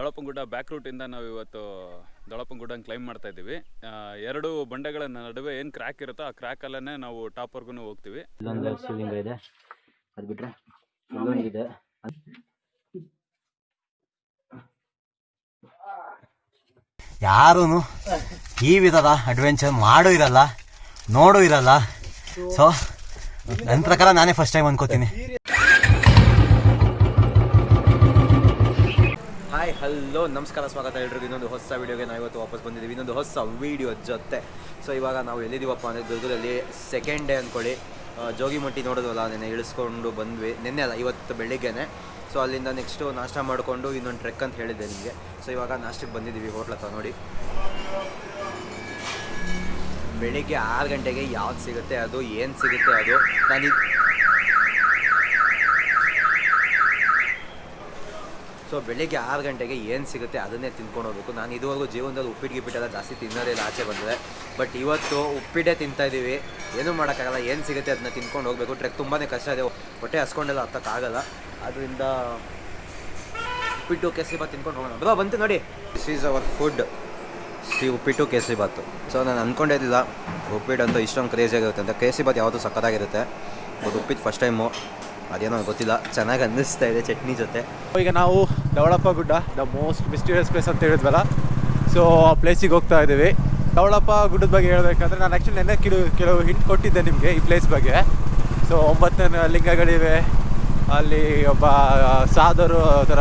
ದಳಪಂಗುಡ್ಡ back ರೂಟಿಂದ ನಾವು ಇವತ್ತು ದೊಳಪಂಗುಡ್ಡ claim ಮಾಡ್ತಾ ಇದ್ದೀವಿ. ಎರಡು ಬಂಡೆಗಳ ನಡುವೆ ಏನು ಕ್ರ್ಯಾಕ್ ಇರುತ್ತೋ ಆ ಕ್ರ್ಯಾಕಲ್ಲೇ ನಾವು ಟಾಪ್ವರ್ಗು ಹೋಗ್ತೀವಿ. ಇಲ್ಲೊಂದು ಶಿವಲಿಂಗ ಇದೆ. ಅದು ಯಾರೂ ಈ ವಿಧದ ಅಡ್ವೆಂಚರ್ ಮಾಡೂ ಇರಲ್ಲ ನೋಡೂ ಇರಲ್ಲ. ಸೊ ನನ್ನ ಪ್ರಕಾರ ನಾನೇ ಫಸ್ಟ್ ಟೈಮ್ ಅನ್ಕೋತೀನಿ ಹಾಯ್ ಹಲೋ, ನಮಸ್ಕಾರ, ಸ್ವಾಗತ ಎಲ್ರಿಗೂ. ಇನ್ನೊಂದು ಹೊಸ ವೀಡಿಯೋಗೆ ನಾವು ಇವತ್ತು ವಾಪಸ್ ಬಂದಿದ್ದೀವಿ. ಇನ್ನೊಂದು ಹೊಸ ವೀಡಿಯೋ ಜೊತೆ. ಸೊ ಇವಾಗ ನಾವು ಎಲ್ಲಿದ್ದೀವಪ್ಪ ಅಂದರೆ ದುರ್ಗದಲ್ಲಿ ಸೆಕೆಂಡ್ ಡೇ ಅಂದ್ಕೊಳ್ಳಿ. ಜೋಗಿಮಟ್ಟಿ ನೋಡೋದಲ್ಲ ನೆನ್ನೆ ಇಳಿಸ್ಕೊಂಡು ಬಂದ್ವಿ. ನಿನ್ನೆ ಅಲ್ಲ, ಇವತ್ತು ಬೆಳಿಗ್ಗೆನೆ. ಸೊ ಅಲ್ಲಿಂದ ನೆಕ್ಸ್ಟು ನಾಷ್ಟ ಮಾಡಿಕೊಂಡು ಇನ್ನೊಂದು ಟ್ರೆಕ್ ಅಂತ ಹೇಳಿದ್ದೆ ನಿಮಗೆ. ಸೊ ಇವಾಗ ನಾಷ್ಟಕ್ಕೆ ಬಂದಿದ್ದೀವಿ. ಹೋಟ್ಲ ಹತ್ರ ನೋಡಿ. ಬೆಳಿಗ್ಗೆ ಆರು ಗಂಟೆಗೆ ಯಾವ್ದು ಸಿಗುತ್ತೆ, ಅದು, ಏನು ಸಿಗುತ್ತೆ, ಅದು. ನಾನು ಸೊ ಬೆಳಿಗ್ಗೆ ಆರು ಗಂಟೆಗೆ ಏನು ಸಿಗುತ್ತೆ ಅದನ್ನೇ ತಿನ್ಕೊಂಡು ಹೋಗ್ಬೇಕು. ನಾನು ಇದುವರೆಗೂ ಜೀವನದಲ್ಲಿ ಉಪ್ಪಿಟ್ಟು ಗಿಪ್ಪಿಟ್ಟೆಲ್ಲ ಜಾಸ್ತಿ ತಿನ್ನೋದೇ ಇಲ್ಲ, ಆಚೆ ಬಂದಿದೆ. ಬಟ್ ಇವತ್ತು ಉಪ್ಪಿಟ್ಟೆ ತಿಂತಾ ಇದ್ದೀವಿ. ಏನೂ ಮಾಡೋಕ್ಕಾಗಲ್ಲ. ಏನು ಸಿಗುತ್ತೆ ಅದನ್ನ ತಿನ್ಕೊಂಡು ಹೋಗಬೇಕು. ಟ್ರೆಕ್ ತುಂಬಾ ಕಷ್ಟ ಇದೆ. ಹೊಟ್ಟೆ ಹಸ್ಕೊಂಡೆಲ್ಲ ಹತ್ತಕ್ಕಾಗಲ್ಲ. ಅದರಿಂದ ಉಪ್ಪಿಟ್ಟು, ಕೇಸರಿ ತಿನ್ಕೊಂಡು ಹೋಗೋಣ. ಬ್ರೋ ಬಂತು ನೋಡಿ. This is our food Shri ಉಪ್ಪಿಟ್ಟು, ಕೇಸರಿ ಬಾತು ಸೊ ನಾನು ಅಂದ್ಕೊಂಡಿದ್ದಿಲ್ಲ ಉಪ್ಪಿಟ್ಟು ಅಂತ ಇಷ್ಟೊಂದು ಕ್ರೇಜಿ ಆಗಿರುತ್ತೆ ಅಂತ. ಕೇಸರಿ ಬಾತ್ ಯಾವುದು ಸಕ್ಕತ್ತಾಗಿರುತ್ತೆ ಅದು ಉಪ್ಪಿಟ್ಟು ಫಸ್ಟ್ ಟೈಮು ಅದೇನೋ ಗೊತ್ತಿಲ್ಲ. ಚೆನ್ನಾಗಿ ಅನ್ನಿಸ್ತಾ ಇದೆ ಚಟ್ನಿ ಜೊತೆ. ಈಗ ನಾವು ದವಳಪ್ಪ ಗುಡ್ಡ ದ ಮೋಸ್ಟ್ ಮಿಸ್ಟೀರಿಯಸ್ ಪ್ಲೇಸ್ ಅಂತ ಹೇಳಿದ್ವಲ್ಲ. ಸೊ ಆ ಪ್ಲೇಸಿಗೆ ಹೋಗ್ತಾ ಇದ್ದೀವಿ. ದವಳಪ್ಪ ಗುಡ್ಡದ ಬಗ್ಗೆ ಹೇಳಬೇಕಂದ್ರೆ ನಾನು ಆ್ಯಕ್ಚುಲಿ ನೆನ್ನೆ ಕೆಲವು ಕೆಲವು ಹಿಂಟ್ ಕೊಟ್ಟಿದ್ದೆ ನಿಮಗೆ ಈ ಪ್ಲೇಸ್ ಬಗ್ಗೆ. ಸೊ ಒಂಬತ್ತನೇ ಲಿಂಗಗಳಿವೆ ಅಲ್ಲಿ ಒಬ್ಬ ಸಾಧರು ಥರ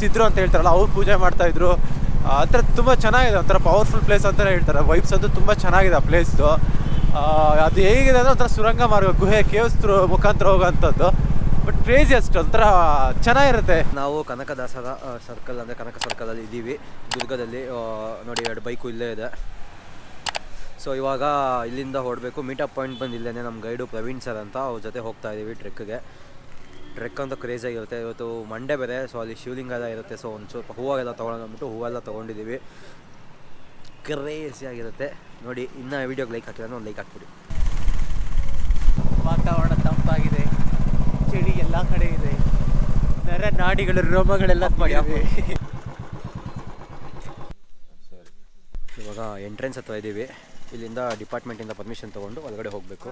ಸಿದ್ರು ಅಂತ ಹೇಳ್ತಾರಲ್ಲ, ಅವ್ರು ಪೂಜೆ ಮಾಡ್ತಾಯಿದ್ರು ಆ ಥರ ತುಂಬ ಚೆನ್ನಾಗಿದೆ, ಒಂಥರ ಪವರ್ಫುಲ್ ಪ್ಲೇಸ್ ಅಂತಲೇ ಹೇಳ್ತಾರೆ. ವೈಬ್ಸ್ ಅಂತೂ ತುಂಬ ಚೆನ್ನಾಗಿದೆ ಆ ಪ್ಲೇಸ್ದು ಅದು ಹೇಗಿದೆ ಅಂದರೆ ಒಂಥರ ಸುರಂಗ ಮಾರ್ಗ, ಗುಹೆ, ಕೇವ್ಸ್ ಮುಖಾಂತರ ಹೋಗೋಂಥದ್ದು ಬಟ್ ಕ್ರೇಜಿ ಅಷ್ಟು ಒಂಥರ ಚೆನ್ನಾಗಿರುತ್ತೆ. ನಾವು ಕನಕದಾಸರ ಸರ್ಕಲ್ ಅಂದರೆ ಕನಕ ಸರ್ಕಲಲ್ಲಿ ಇದ್ದೀವಿ. ದುರ್ಗದಲ್ಲಿ ನೋಡಿ ಎರಡು ಬೈಕು ಇಲ್ಲೇ ಇದೆ. ಸೊ ಇವಾಗ ಇಲ್ಲಿಂದ ಹೊರಡಬೇಕು. ಮೀಟಪ್ ಪಾಯಿಂಟ್ ಬಂದು ಇಲ್ಲೇ ನಮ್ಮ ಗೈಡು ಪ್ರವೀಣ್ ಸರ್ ಅಂತ ಅವ್ರ ಜೊತೆ ಹೋಗ್ತಾ ಇದ್ದೀವಿ ಟ್ರೆಕ್ಗೆ ಟ್ರೆಕ್ ಅಂತ ಕ್ರೇಜಿಯಾಗಿರುತ್ತೆ ಇವತ್ತು ಮಂಡೆ ಬೇರೆ ಸೊ ಅಲ್ಲಿ ಶಿವಲಿಂಗ ಎಲ್ಲ ಇರುತ್ತೆ. ಸೊ ಒಂದು ಸ್ವಲ್ಪ ಹೂವಾಗೆಲ್ಲ ತೊಗೊಳೋಣ ಅಂದ್ಬಿಟ್ಟು ಹೂವೆಲ್ಲ ತೊಗೊಂಡಿದ್ದೀವಿ ಕ್ರೇಜಿಯಾಗಿರುತ್ತೆ ನೋಡಿ ಇನ್ನೂ ವೀಡಿಯೋಗೆ ಲೈಕ್ ಹಾಕಿದ್ರೆ ಒಂದು ಲೈಕ್ ಹಾಕ್ಬಿಡಿ. ವಾತಾವರಣ ತಂಪಾಗಿದೆ. ಚಳಿ ಎಲ್ಲ ಕಡೆ ಇದೆ. ನರ ನಾಡಿಗಳು ರೋಮಗಳೆಲ್ಲ ಮಾಡಿವೆ ಇವಾಗ ಎಂಟ್ರೆನ್ಸ್ ಹತ್ರ ಇದ್ದೀವಿ. ಇಲ್ಲಿಂದ ಡಿಪಾರ್ಟ್ಮೆಂಟಿಂದ ಪರ್ಮಿಷನ್ ತೊಗೊಂಡು ಒಳಗಡೆ ಹೋಗಬೇಕು.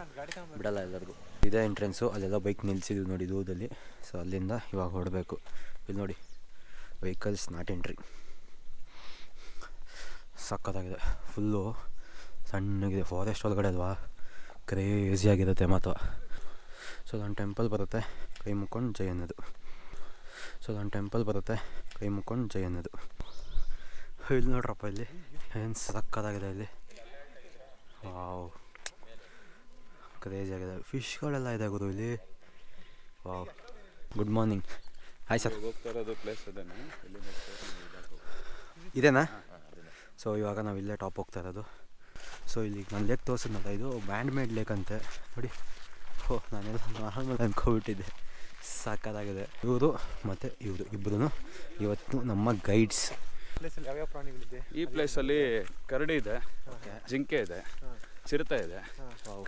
ಬಿಡಲ್ಲ ಎಲ್ಲರಿಗೂ. ಇದೇ ಎಂಟ್ರೆನ್ಸು ಅಲ್ಲೆಲ್ಲ ಬೈಕ್ ನಿಲ್ಸಿದ್ವಿ ನೋಡಿ ದೂರದಲ್ಲಿ ಸೊ ಅಲ್ಲಿಂದ ಇವಾಗ ಹೊಡಬೇಕು ಇಲ್ಲಿ ನೋಡಿ ವೆಹಿಕಲ್ಸ್ ನಾಟ್ ಎಂಟ್ರಿ ಸಕ್ಕತ್ತಾಗಿದೆ ಫುಲ್ಲು ಸಣ್ಣಗಿದೆ. ಫಾರೆಸ್ಟ್ ಒಳಗಡೆ ಅಲ್ವಾ? ಕ್ರೇಜಿಯಾಗಿರುತ್ತೆ ಮಾತ್ರ. ಸೊ ಅದೊಂದು ಟೆಂಪಲ್ ಬರುತ್ತೆ ಕೈ ಮುಕ್ಕೊಂಡು ಜೈ ಅನ್ನೋದು. ಸೊ ಅದೊಂದು ಟೆಂಪಲ್ ಬರುತ್ತೆ ಕೈ ಮುಕ್ಕೊಂಡು ಜೈ ಅನ್ನೋದು. ಇಲ್ಲಿ ನೋಡ್ರಪ್ಪ ಇಲ್ಲಿ. ಏನು ಸಕ್ಕದಾಗಿದೆ ಇಲ್ಲಿ. ವಾವ್. ಕ್ರೇಜ್ ಆಗಿದೆ. ಫಿಶ್ಗಳೆಲ್ಲ ಇದೆ ಗುರು ಇಲ್ಲಿ. Wow. Good morning hi sir place ಇದೇನಾ? ಸೊ ಇವಾಗ ನಾವು ಇಲ್ಲೇ ಟಾಪ್ ಹೋಗ್ತಾ ಇರೋದು. ಸೊ ಇಲ್ಲಿ ನಾನು ಲೇಕ್ ತೋರಿಸಿದ್ನಲ್ಲ, ಇದು ಬ್ಯಾಂಡ್ ಮೇಡ್ ಲೇಕ್ ಅಂತೆ. ನೋಡಿ. ಹೋ ನಾನೆಲ್ಲ ನಾರ್ಮಲ್ ಅಂದ್ಕೊಬಿಟ್ಟಿದ್ದೆ ಸಾಕಾಗಿದೆ ಇವರು ಮತ್ತು ಇವರು ಇಬ್ಬರು ಇವತ್ತು ನಮ್ಮ ಗೈಡ್ಸ್. ಈ ಪ್ಲೇಸಲ್ಲಿ ಕರಡಿ ಇದೆ ಜಿಂಕೆ ಇದೆ ಚಿರತೆ ಇದೆ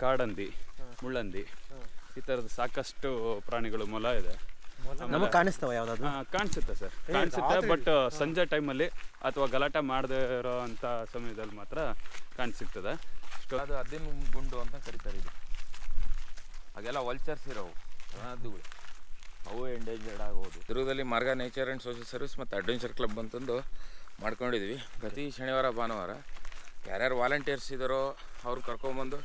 ಕಾಡಂದಿ ಮುಳ್ಳಂದಿ ಈ ಥರದ ಸಾಕಷ್ಟು ಪ್ರಾಣಿಗಳು ಮೊಲ ಇದೆ. ನಮಗೆ ಕಾಣಿಸ್ತಾವ ಯಾವ್ದಾದ್ರು? ಕಾಣಿಸುತ್ತೆ ಸರ್. ಕಾಣಿಸುತ್ತೆ ಬಟ್ ಸಂಜೆ ಟೈಮಲ್ಲಿ ಅಥವಾ ಗಲಾಟೆ ಮಾಡದೇ ಇರೋ ಅಂಥ ಸಮಯದಲ್ಲಿ ಮಾತ್ರ ಕಾಣಿಸುತ್ತದೆ ಅದು ಅದೇನು ಗುಂಡು ಅಂತ ಕರಿತಾರೆ ಇದು. ಹಾಗೆಲ್ಲ ವಲ್ಚರ್ಸ್ ಇರೋವು. ಅದು ಅವು ಎಂಡೇಂಜರ್ಡ್ ಆಗೋದು ದುರ್ಗದಲ್ಲಿ ಮಾರ್ಗ ನೇಚರ್ ಆ್ಯಂಡ್ ಸೋಷಿಯಲ್ ಸರ್ವಿಸ್ ಮತ್ತು ಅಡ್ವೆಂಚರ್ ಕ್ಲಬ್ ಅಂತಂದು ಮಾಡ್ಕೊಂಡಿದ್ವಿ. ಪ್ರತಿ ಶನಿವಾರ ಭಾನುವಾರ ಯಾರ್ಯಾರು ವಾಲಂಟಿಯರ್ಸ್ ಇದ್ದಾರೋ ಅವ್ರು ಕರ್ಕೊಂಬಂದು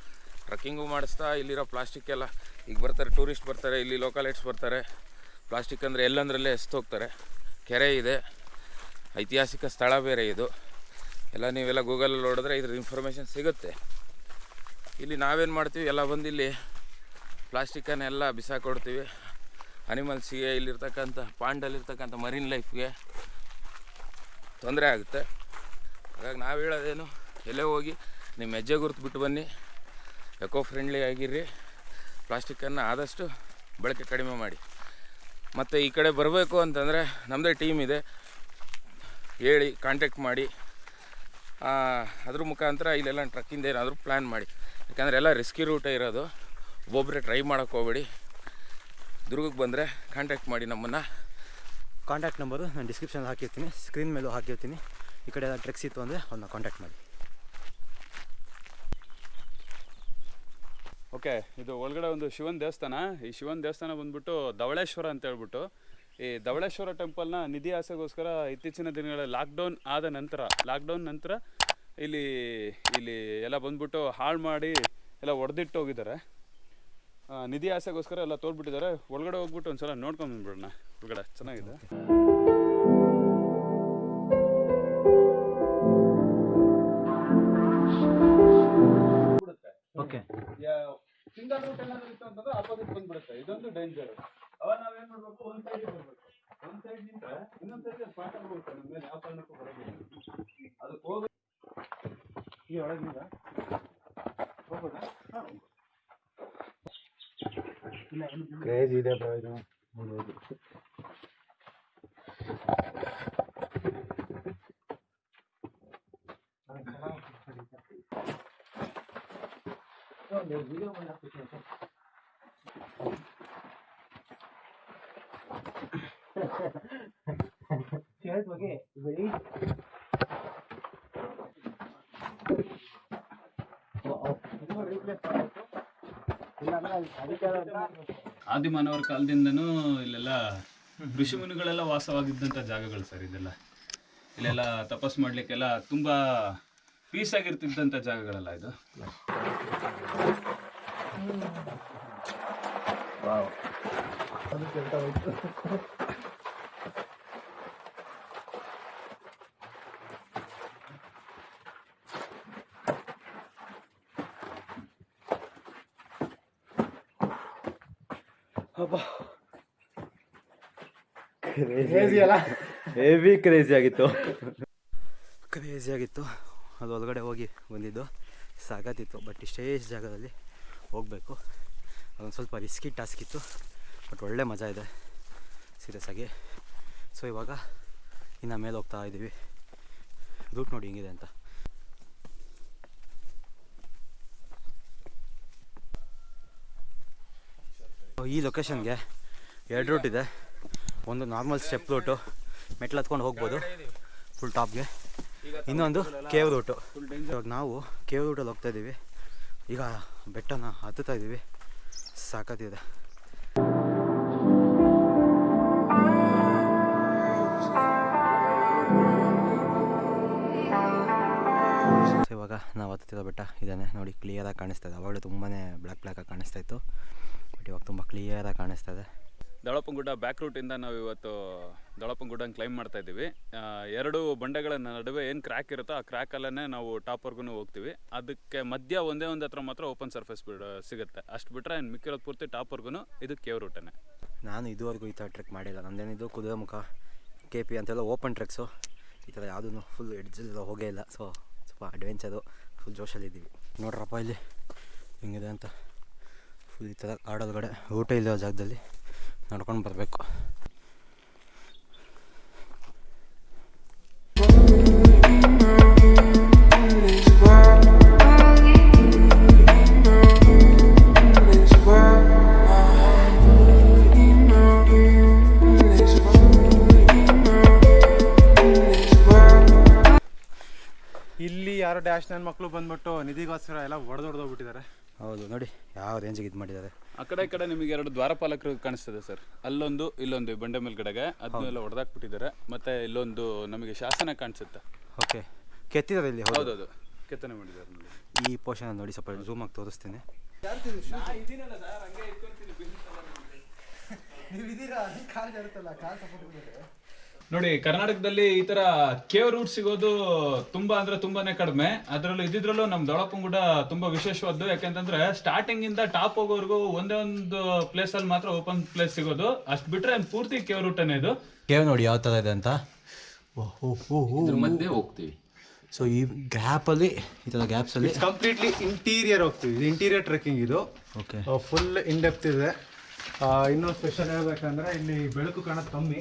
ಟ್ರಕ್ಕಿಂಗು ಮಾಡಿಸ್ತಾ ಇಲ್ಲಿರೋ ಪ್ಲಾಸ್ಟಿಕ್ ಎಲ್ಲ ಈಗ ಬರ್ತಾರೆ ಟೂರಿಸ್ಟ್ ಬರ್ತಾರೆ ಇಲ್ಲಿ ಲೋಕಲೈಟ್ಸ್ ಬರ್ತಾರೆ. ಪ್ಲಾಸ್ಟಿಕ್ ಅಂದರೆ ಎಲ್ಲಂದ್ರಲ್ಲೇ ಎಸ್ತು ಹೋಗ್ತಾರೆ. ಕೆರೆ ಇದೆ. ಐತಿಹಾಸಿಕ ಸ್ಥಳ ಬೇರೆ ಇದು. ಎಲ್ಲ ನೀವೆಲ್ಲ ಗೂಗಲಲ್ಲಿ ನೋಡಿದ್ರೆ ಇದ್ರ ಇನ್ಫಾರ್ಮೇಷನ್ ಸಿಗುತ್ತೆ. ಇಲ್ಲಿ ನಾವೇನು ಮಾಡ್ತೀವಿ? ಎಲ್ಲ ಬಂದು ಇಲ್ಲಿ ಪ್ಲಾಸ್ಟಿಕ್ಕನ್ನೆಲ್ಲ ಬಿಸಾಕೊಡ್ತೀವಿ. ಅನಿಮಲ್ಸಿಗೆ ಇಲ್ಲಿರ್ತಕ್ಕಂಥ, ಪಾಂಡಲ್ಲಿರ್ತಕ್ಕಂಥ ಮರೀನ್ ಲೈಫ್ಗೆ ತೊಂದರೆ ಆಗುತ್ತೆ. ಹಾಗಾಗಿ ನಾವು ಹೇಳೋದೇನು, ಎಲ್ಲೇ ಹೋಗಿ ನಿಮ್ಮ ಹೆಜ್ಜೆ ಗುರುತು ಬಿಟ್ಟು ಬನ್ನಿ. Eco friendly ಆಗಿರ್ರಿ. ಪ್ಲಾಸ್ಟಿಕ್ಕನ್ನು ಆದಷ್ಟು ಬಳಕೆ ಕಡಿಮೆ ಮಾಡಿ. ಮತ್ತು ಈ ಕಡೆ ಬರಬೇಕು ಅಂತಂದರೆ ನಮ್ಮದೇ ಟೀಮ್ ಇದೆ. ಹೇಳಿ ಕಾಂಟ್ಯಾಕ್ಟ್ ಮಾಡಿ. ಅದ್ರ ಮುಖಾಂತರ ಇಲ್ಲೆಲ್ಲ ಟ್ರಕ್ಕಿಂದ ಏನಾದರೂ ಪ್ಲ್ಯಾನ್ ಮಾಡಿ. ಯಾಕಂದರೆ ಎಲ್ಲ ರಿಸ್ಕಿ ರೂಟೇ ಇರೋದು. ಒಬ್ಬೊಬ್ಬರೇ ಟ್ರೈ ಮಾಡೋಕ್ಕೆ ಹೋಗ್ಬೇಡಿ. ದುರ್ಗಕ್ಕೆ ಬಂದರೆ ಕಾಂಟ್ಯಾಕ್ಟ್ ಮಾಡಿ ನಮ್ಮನ್ನು. ಕಾಂಟ್ಯಾಕ್ಟ್ ನಂಬರು ನಾನು ಡಿಸ್ಕ್ರಿಪ್ಷನಲ್ಲಿ ಹಾಕಿರ್ತೀನಿ ಸ್ಕ್ರೀನ್ ಮೇಲೂ ಹಾಕಿರ್ತೀನಿ. ಈ ಕಡೆ ಎಲ್ಲ ಟ್ರೆಕ್ಸ್ ಇತ್ತು ಅಂದರೆ ಅವ್ರನ್ನ ಕಾಂಟ್ಯಾಕ್ಟ್ ಮಾಡಿ. ಓಕೆ ಇದು ಒಳಗಡೆ ಒಂದು ಶಿವನ ದೇವಸ್ಥಾನ. ಈ ಶಿವನ ದೇವಸ್ಥಾನ ಬಂದ್ಬಿಟ್ಟು ಧವಳೇಶ್ವರ ಅಂತ ಹೇಳ್ಬಿಟ್ಟು ಈ ಧವಳೇಶ್ವರ ಟೆಂಪಲ್ನ ನಿಧಿ ಆಸೆಗೋಸ್ಕರ ಇತ್ತೀಚಿನ ದಿನಗಳಲ್ಲಿ ಲಾಕ್ಡೌನ್ ಆದ ನಂತರ ಲಾಕ್ಡೌನ್ ನಂತರ ಇಲ್ಲಿ ಇಲ್ಲಿ ಎಲ್ಲ ಬಂದುಬಿಟ್ಟು ಹಾಳು ಮಾಡಿ ಎಲ್ಲ ಒಡೆದಿಟ್ಟು ಹೋಗಿದ್ದಾರೆ. ನಿಧಿ ಆಸೆಗೋಸ್ಕರ ಎಲ್ಲ ತೋರ್ಬಿಟ್ಟಿದ್ದಾರೆ ಒಳಗಡೆ ಹೋಗ್ಬಿಟ್ಟು ಒಂದ್ಸಲ ನೋಡ್ಕೊಂಡು ಬಂದ್ಬಿಡೋಣ. ಒಳಗಡೆ ಚೆನ್ನಾಗಿದೆ. ಓಕೆ ಸಿಂಗಲ್ ರೂಟ್ ಏನಾದ್ರು ಇತ್ತು ಅಂತಂದ್ರೆ ಆಪೋಸಿಟ್ ಬಂದ್ಬಿಡುತ್ತೆ. ಇದೊಂದು ಡೇಂಜರ್ ಅವಾಗ ನಾವೇನ್ ಮಾಡ್ಬೇಕು? ಒಂದ್ ಸೈಡ್ ಬರ್ಬೇಕು ಒಂದ್ ಸೈಡ್ ನಿಂತ್ರೆ ಇನ್ನೊಂದ್ ಸೈಡ್ ಸ್ಪಾಟ್ ಹೋಗುತ್ತೆ ನಮ್ಮ ಮೇಲೆ ಯಾವ ಕಾರಣಕ್ಕೂ ಬರೋದಿಲ್ಲ. ಅದಕ್ಕೆ ಹೋಗಿ ಈ ಒಳಗಿಂದ ಹೋಗ್ಬೋದಾ ಹಾ. ಕ್ರೇಜ್ ಇದೆ ಬ್ರೋ ಇದು ಆದಿಮಾನವರ ಕಾಲದಿಂದನೂ ಇಲ್ಲೆಲ್ಲ ಋಷಿ ಮುನಿಗಳೆಲ್ಲ ವಾಸವಾಗಿದ್ದಂಥ ಜಾಗಗಳು ಸರ್ ಇದೆಲ್ಲ. ಇಲ್ಲೆಲ್ಲ ತಪಸ್ ಮಾಡ್ಲಿಕ್ಕೆಲ್ಲ ತುಂಬಾ ಪೀಸ್ ಆಗಿರ್ತಿದ್ದಂಥ ಜಾಗಗಳೆಲ್ಲ ಇದು. ಕ್ರೇಜಿ ಅಲ್ಲ? ಹೆವಿ ಕ್ರೇಜಿ ಆಗಿತ್ತು. ಕ್ರೇಜಿ ಆಗಿತ್ತು. ಅದು ಒಳಗಡೆ ಹೋಗಿ ಬಂದಿದ್ದು. ಸಾಕಾತಿತ್ತು ಬಟ್ ಇಷ್ಟೇ ಜಾಗದಲ್ಲಿ ಹೋಗಬೇಕು. ಅದೊಂದು ಸ್ವಲ್ಪ ರಿಸ್ಕಿ ಟಾಸ್ಕ್ ಇತ್ತು ಬಟ್ ಒಳ್ಳೆ ಮಜಾ ಇದೆ. ಸೀರಿಯಸ್ ಆಗಿ. ಸೊ ಇವಾಗ ಇನ್ನು ಮೇಲೆ ಹೋಗ್ತಾ ಇದ್ದೀವಿ ರೂಟ್ ನೋಡಿ ಹೆಂಗಿದೆ ಅಂತ. ಈ ಲೊಕೇಶನ್ಗೆ ಎರಡು ರೂಟ್ ಇದೆ. ಒಂದು ನಾರ್ಮಲ್ ಸ್ಟೆಪ್ ರೂಟು ಮೆಟ್ಲು ಹತ್ಕೊಂಡು ಹೋಗ್ಬೋದು ಫುಲ್ ಟಾಪ್ಗೆ ಇನ್ನೊಂದು ಕೇವ್ ರೂಟು ಇವಾಗ ನಾವು ಕೇವ್ ರೂಟಲ್ಲಿ ಹೋಗ್ತಾ ಇದ್ದೀವಿ. ಈಗ ಬೆಟ್ಟನ ಹತ್ತುತ್ತಾ ಇದ್ದೀವಿ. ಸಾಕತ್ತಿದೆ ಇವಾಗ ನಾವು ಹತ್ತುತ್ತಿರೋ ಬೆಟ್ಟ ಇದ್ದಾನೆ ನೋಡಿ ಕ್ಲಿಯರಾಗಿ ಕಾಣಿಸ್ತಾ ಇದೆ. ಅವಾಗಲೇ ತುಂಬಾ ಬ್ಲ್ಯಾಕ್ ಬ್ಲ್ಯಾಕಾಗಿ ಕಾಣಿಸ್ತಾ ಇತ್ತು. ಬಟ್ ಇವಾಗ ತುಂಬ ಕ್ಲಿಯರಾಗಿ ಕಾಣಿಸ್ತಾ ಇದೆ. ದಳಪಂಗುಡ್ಡ ಬ್ಯಾಕ್ ರೂಟಿಂದ ನಾವು ಇವತ್ತು ದಳಪಂಗುಡ್ಡನ ಕ್ಲೈಮ್ ಮಾಡ್ತಾ ಇದ್ದೀವಿ. ಎರಡು ಬಂಡೆಗಳ ನಡುವೆ ಏನು ಕ್ರ್ಯಾಕ್ ಇರುತ್ತೋ ಆ ಕ್ರ್ಯಾಕಲ್ಲೇ ನಾವು ಟಾಪ್ವರೆಗೂ ಹೋಗ್ತೀವಿ. ಅದಕ್ಕೆ ಮಧ್ಯ ಒಂದೇ ಒಂದು ಹತ್ರ ಮಾತ್ರ ಓಪನ್ ಸರ್ಫೇಸ್ ಬಿಡ ಸಿಗುತ್ತೆ. ಅಷ್ಟು ಬಿಟ್ಟರೆ ಏನು ಮಿಕ್ಕಿರೋದು ಪೂರ್ತಿ ಟಾಪ್ವರೆಗೂ ಇದು ಕೇವ್ ರೂಟನೇ ನಾನು ಇದುವರೆಗೂ ಈ ಥರ ಟ್ರೆಕ್ ಮಾಡಿಲ್ಲ. ನಂದೇನಿದು ಕುದುರೆಮುಖ ಕೆ ಪಿ ಅಂತೆಲ್ಲ ಓಪನ್ ಟ್ರೆಕ್ಸು ಈ ಥರ ಯಾವುದೂ ಫುಲ್ ಎಡ್ಜಲ್ಲ ಹೋಗೇ ಇಲ್ಲ. ಸೊ ಸ್ವಲ್ಪ ಅಡ್ವೆಂಚರು ಫುಲ್ ಜೋಶಲ್ಲಿದ್ದೀವಿ ನೋಡ್ರಪ್ಪ ಇಲ್ಲಿ ಹೆಂಗಿದೆ ಅಂತ. ಫುಲ್ ಈ ಥರ ಕಾಡೊಳಗಡೆ ಊಟ ಇಲ್ಲೋ ಜಾಗದಲ್ಲಿ ನಡ್ಕೊಂಡು ಬರಬೇಕು. ನನ್ನ ಮಕ್ಕಳು ಬಂದ್ಬಿಟ್ಟು ನಿಧಿಗೋಸ್ಕರ ಎಲ್ಲ ಹೊಡೆದೊಡ್ದೋಗ್ಬಿಟ್ಟಿದ್ದಾರೆ ಹೌದು ನೋಡಿ ಯಾವ ರೇಂಜಿಗೆ ಇದು ಮಾಡಿದ್ದಾರೆ. ಆ ಕಡೆ ಈ ಕಡೆ ನಿಮಗೆ ಎರಡು ದ್ವಾರಪಾಲಕರು ಕಾಣಿಸ್ತದೆ ಸರ್. ಅಲ್ಲೊಂದು ಇಲ್ಲೊಂದು ಈ ಬಂಡೆ ಮೇಲ್ಗಡೆಗೆ ಅದನ್ನೆಲ್ಲ ಹೊಡೆದಾಕ್ಬಿಟ್ಟಿದ್ದಾರೆ ಮತ್ತೆ ಇಲ್ಲೊಂದು ನಮಗೆ ಶಾಸನ ಕಾಣಿಸುತ್ತೆ. ಓಕೆ ಕೆತ್ತಿದ್ದಾರೆ ಇಲ್ಲಿ ಹೌದು. ಹೌದು ಕೆತ್ತನೆ ಮಾಡಿದ್ದಾರೆ ನೋಡಿ. ಈ ಪೋರ್ಷನ್ ನೋಡಿ ಸ್ವಲ್ಪ ಝೂಮ್ ಆಗಿ ತೋರಿಸ್ತೀನಿ. ನೋಡಿ ಕರ್ನಾಟಕದಲ್ಲಿ ಈ ತರ ಕೇವ್ ರೂಟ್ ಸಿಗೋದು ತುಂಬಾ ಅಂದ್ರೆ ತುಂಬಾನೇ ಕಡಿಮೆ. ಅದರಲ್ಲೂ ಇದ್ದಿದ್ರಲ್ಲೂ ನಮ್ ದೊಳಪಂಗುಡ ತುಂಬಾ ವಿಶೇಷವಾದ್ದು. ಯಾಕಂತಂದ್ರೆ ಸ್ಟಾರ್ಟಿಂಗ್ ಇಂದ ಟಾಪ್ ಹೋಗೋವರೆಗೂ ಒಂದೇ ಒಂದು ಪ್ಲೇಸ್ ಅಲ್ಲಿ ಮಾತ್ರ ಓಪನ್ ಪ್ಲೇಸ್ ಸಿಗೋದು. ಅಷ್ಟ್ ಬಿಟ್ರೆ ಪೂರ್ತಿ ಕೇವ್ ರೂಟ್ ಇದು? ಕೇವ್ ನೋಡಿ ಯಾವ ತರ ಇದೆ ಅಂತ? ಮಧ್ಯೆ ಹೋಗ್ತೀವಿ. ಸೊ ಈ ಗ್ಯಾಪಲ್ಲಿ ಈ ಗ್ಯಾಪ್ಸ್ ಅಲ್ಲಿ? ಕಂಪ್ಲೀಟ್ಲಿ ಇಂಟೀರಿಯರ್ ಹೋಗ್ತೀವಿ. ಇದು ಇಂಟೀರಿಯರ್ ಟ್ರೆಕ್ಕಿಂಗ್ ಇದು. ಓಕೆ ಫುಲ್ ಇನ್ ಡೆಪ್ತ್ ಇದೆ. ಇನ್ನೊಂದು ಇನ್ನೂ ಸ್ಪೆಷಲ್ ಹೇಳ್ಬೇಕಂದ್ರೆ ಇಲ್ಲಿ ಬೆಳಕು ಕಾಣೋದು ಕಮ್ಮಿ.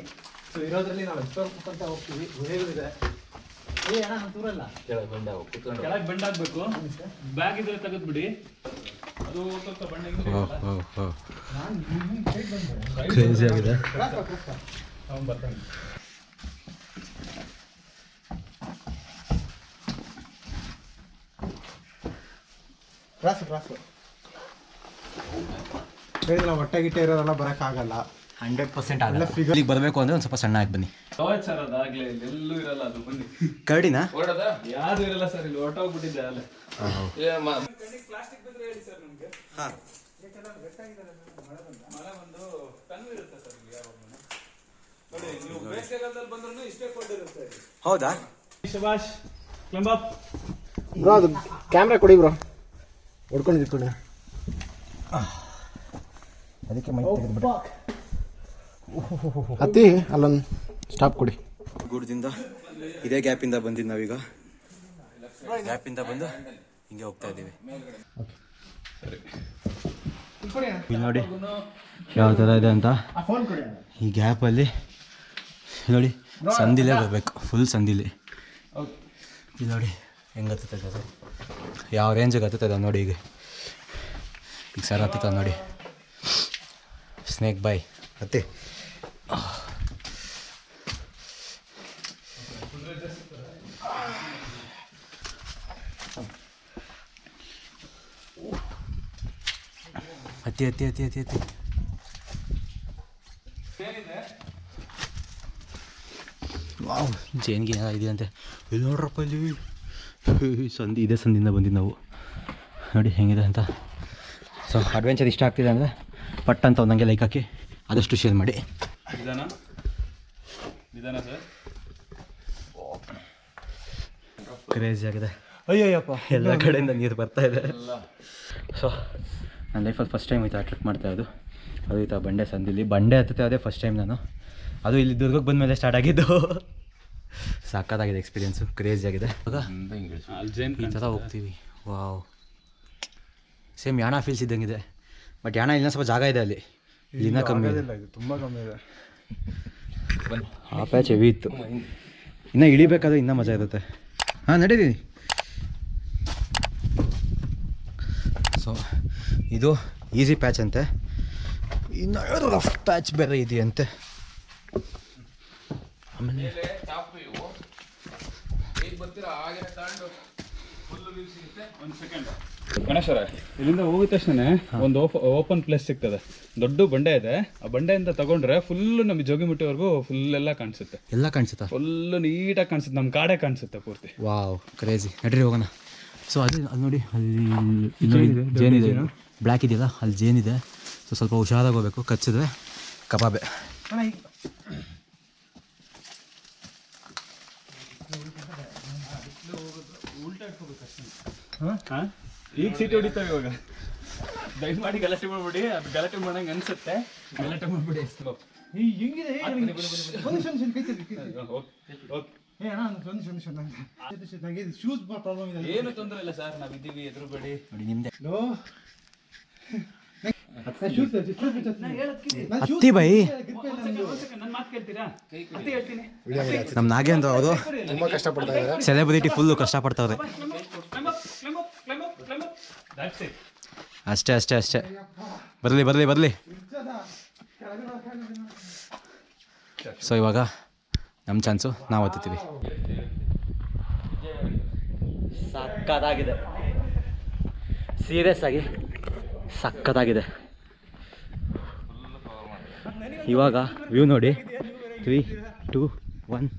ಸೊ ಇರೋದ್ರಲ್ಲಿ ನಾವು ಎಕ್ಸ್ಪ್ಲೋರ್ ಅಂತ ಹೋಗ್ತೀವಿ. ಗುಹೆಗಳಿದೆ ಕೆಳಗೆ ಬೆಂಡ್ ಆಗ್ಬೇಕು ಬ್ಯಾಗ್ ಇದ್ರೆ ತೆಗೆದು ಬಿಡಿ. ಅದು ಸ್ವಲ್ಪ ಬಂಡೆ ಕ್ರೇಜಿ ಆಗಿದೆ. ಅವ್ನು ಬರ್ತಾನೆ. ಕ್ರಾಸು ಕ್ರಾಸು ಹೇಳಿದ್ರೆ ಹೊಟ್ಟೆ ಗಿಟ್ಟೆ ಇರೋದೆಲ್ಲ ಬರೋಕ್ಕಾಗಲ್ಲ ಹಂಡ್ರೆಡ್ ಪರ್ಸೆಂಟ್ ಆಗಲ್ಲ. ಬರಬೇಕು ಅಂದರೆ ಒಂದು ಸ್ವಲ್ಪ ಸಣ್ಣ ಆಗಿ ಬನ್ನಿ. ಸರ್ ಅದಾಗಲೇ ಎಲ್ಲೂ ಇರಲ್ಲ ಅದು ಬನ್ನಿ. ಕರಡಿನ? ಯಾರು ಇರಲ್ಲ ಸರ್ ಇಲ್ಲಿ ಹೊರಟೋಗ್ಬಿಟ್ಟಿದ್ದೆ ಅಲ್ಲೇ. ಕೊಟ್ಟಿರುತ್ತೆ ಹೌದಾ. ಶಬಾಷ್ ಕ್ಲಂಬಪ್ ಬ್ರೋ ಅದು ಕ್ಯಾಮ್ರಾ ಕೊಡಿ ಬ್ರೋ. ಹೊಡ್ಕೊಂಡು ಇಟ್ಕೊಂಡು ಅದಕ್ಕೆ ಮೈ ತೆಗೆದ್ಬಿಟ್ಟು ಹತ್ತಿ ಅಲ್ಲೊಂದು ಸ್ಟಾಪ್ ಕೊಡಿ. ಗುಡ್ದಿಂದ ಇದೇ ಗ್ಯಾಪಿಂದ ಬಂದಿದ್ದು ನಾವೀಗ. ಗ್ಯಾಪಿಂದ ಬಂದು ಹಿಂಗೆ ಹೋಗ್ತಾ ಇದ್ದೀವಿ. ಇಲ್ಲಿ ನೋಡಿ ಯಾವ ಥರ ಇದೆ ಅಂತ. ಈ ಗ್ಯಾಪಲ್ಲಿ ನೋಡಿ ಸಂದಿಲೇ ಬರಬೇಕು ಫುಲ್ ಸಂದಿಲಿ. ಇಲ್ಲಿ ನೋಡಿ ಹೆಂಗೆ ಹತ್ತುತ್ತದೆ ಅದು ಯಾವ ರೇಂಜಿಗೆ ಹತ್ತದ ನೋಡಿ ಈಗ. ಈಗ ಸರ್ ಹತ್ತದ ನೋಡಿ. ಸ್ನೇಕ್ ಬಾಯ್ ಹತ್ತಿ ಹತ್ತಿ ಹತ್ತಿ ಹತ್ತಿ ಹತ್ತಿ ಹತ್ತಿ ವಾವ್ ಜೇನ್ಗೆ ಇದೆ ಅಂತೆ ಇಲ್ಲಿ ನೋಡ್ರಪ್ಪ ಇಲ್ಲಿ. ಸಂದಿ ಸಂಧಿ ಇದೇ ಸಂಧಿಯಿಂದ ಬಂದಿದ್ದು ನಾವು. ನೋಡಿ ಹೆಂಗಿದೆ ಅಂತ. ಸೊ ಅಡ್ವೆಂಚರ್ ಇಷ್ಟ ಆಗ್ತಿದೆ ಅಂದರೆ ಪಟ್ ಅಂತ ಒಂದಂಗೆ ಲೈಕ್ ಹಾಕಿ ಆದಷ್ಟು ಶೇರ್ ಮಾಡಿ. ನಿಧಾನ. ನಿಧಾನ ಸರ್. ಕ್ರೇಜಿ ಆಗಿದೆ. ಅಯ್ಯಯ್ಯಪ್ಪ. ಎಲ್ಲ ಕಡೆಯಿಂದ ನೀರು ಬರ್ತಾ ಇದೆ. ಸೊ ನನ್ನ ಲೈಫಲ್ಲಿ ಫಸ್ಟ್ ಟೈಮ್ ಆಯ್ತು ಆ ಟ್ರಿಪ್ ಮಾಡ್ತಾ ಇರೋದು. ಅದು ಆಯ್ತು ಆ ಬಂಡೆ ಸಂದಿಲಿ. ಬಂಡೆ ಹತ್ತುತ್ತೆ ಅದೇ ಫಸ್ಟ್ ಟೈಮ್ ನಾನು. ಅದು ಇಲ್ಲಿ ದುರ್ಗಕ್ಕೆ ಬಂದ ಮೇಲೆ ಸ್ಟಾರ್ಟ್ ಆಗಿದ್ದು. ಸಾಕಾಗಿದೆ ಎಕ್ಸ್ಪೀರಿಯನ್ಸು ಕ್ರೇಜಿ ಆಗಿದೆ. ಈ ಥರ ಹೋಗ್ತೀವಿ. ವಾವ್ ಸೇಮ್ ಯಾಣ ಫೀಲ್ಸ್ ಇದ್ದಂಗಿದೆ. ಬಟ್ ಯಾಣ ಇಲ್ಲ ಸ್ವಲ್ಪ ಜಾಗ ಇದೆ ಅಲ್ಲಿ. ಇಲ್ಲಿನ ಕಮ್ಮಿ ಇದೆ. ಇದು ತುಂಬ ಕಮ್ಮಿ ಇದೆ. ಆ ಪ್ಯಾಚ್ ಹೆವಿ ಇತ್ತು. ಇನ್ನೂ ಇಳಿಬೇಕಾದ್ರೆ ಇನ್ನೂ ಮಜಾ ಇರುತ್ತೆ. ಹಾಂ ನಡೀತೀನಿ ಸೊ ಇದು ಈಸಿ ಪ್ಯಾಚ್ ಅಂತೆ. ಇನ್ನು ರಫ್ ಪ್ಯಾಚ್ ಬೇರೆ ಇದೆಯಂತೆ. ಆಮೇಲೆ ಒಂದು ಸೆಕೆಂಡ್ ಗಣೇಶ್ವರ ಇಲ್ಲಿಂದ ಹೋಗಿದ ತಕ್ಷಣ ಒಂದು ಓಪನ್ ಪ್ಲೇಸ್ ಸಿಗ್ತದೆ. ದೊಡ್ಡ ಬಂಡೆ ಇದೆ. ಆ ಬಂಡೆಯಿಂದ ತಗೊಂಡ್ರೆ ಫುಲ್ ನಮ್ಮ ಜೋಗಿಮುಟ್ಟಿವರೆಗೂ ಫುಲ್ ಎಲ್ಲ ಕಾಣಿಸುತ್ತೆ. ಎಲ್ಲ ಕಾಣಿಸುತ್ತಾ? ಫುಲ್ ನೀಟಾಗಿ ಕಾಣಿಸುತ್ತೆ. ನಮ್ಮ ಕಾಡೆ ಕಾಣಿಸುತ್ತೆ ಪೂರ್ತಿ. ವಾವ್ ಕ್ರೇಜಿ ನಡ್ರಿ ಹೋಗೋಣ. ಸೊ ಅದು ಅಲ್ಲಿ ನೋಡಿ ಅಲ್ಲಿ ಜೇನಿದೆ ಬ್ಲ್ಯಾಕ್ ಇದೆಯಲ್ಲ? ಅಲ್ಲಿ ಜೇನಿದೆ ಸೊ ಸ್ವಲ್ಪ ಹುಷಾರಾಗಿ ಹೋಗ್ಬೇಕು. ಕಚ್ಚಿದ್ರೆ ಕಬಾಬೆ. ಈಗ ಸೀಟ್ ಹೊಡಿತಾವೆ ಇವಾಗ. ದಯಮಾಡಿ ಗಲಾಟೆ ಮಾಡ್ಬಿಡಿ. ಅದು ಗಲಾಟೆ ಮಾಡಂಗೆ ಅನ್ಸುತ್ತೆ. ಗಲಾಟೆ ಮಾಡ್ಬಿಡಿ ಏನು ತೊಂದರೆ ಇಲ್ಲ ಸರ್. ನಾವು ಇದ್ದೀವಿ ಎದುರುಬೇಡಿ ನೋಡಿ ನಿಮ್ಮದೆ ಹತ್ತಿ ಬೈ. ನನ್ನ ಮಾತು ಕೇಳ್ತೀರಾ ಅದೇ ಹೇಳ್ತೀನಿ ನಮ್ಮ ನಾಗೆ ಅವರು. ತುಂಬಾ ಕಷ್ಟಪಡ್ತಾ ಇದ್ದಾರೆ. ಸೆಲೆಬ್ರಿಟಿ ಫುಲ್ಲು ಕಷ್ಟಪಡ್ತಾವ್ರೆ. up. That's it. ಅಷ್ಟೇ ಅಷ್ಟೇ ಅಷ್ಟೇ. ಬರಲಿ ಬರಲಿ ಬರಲಿ. ಸೊ ಇವಾಗ ನಮ್ಮ ಚಾನ್ಸು ನಾವು ಓದ್ತೀವಿ ಸಕ್ಕದಾಗಿದೆ ಸೀರಿಯಸ್ ಆಗಿ. ಸಕ್ಕತ್ತಾಗಿದೆ. ಇವಾಗ ವ್ಯೂ ನೋಡಿ. ತ್ರೀ ಟೂ ಒನ್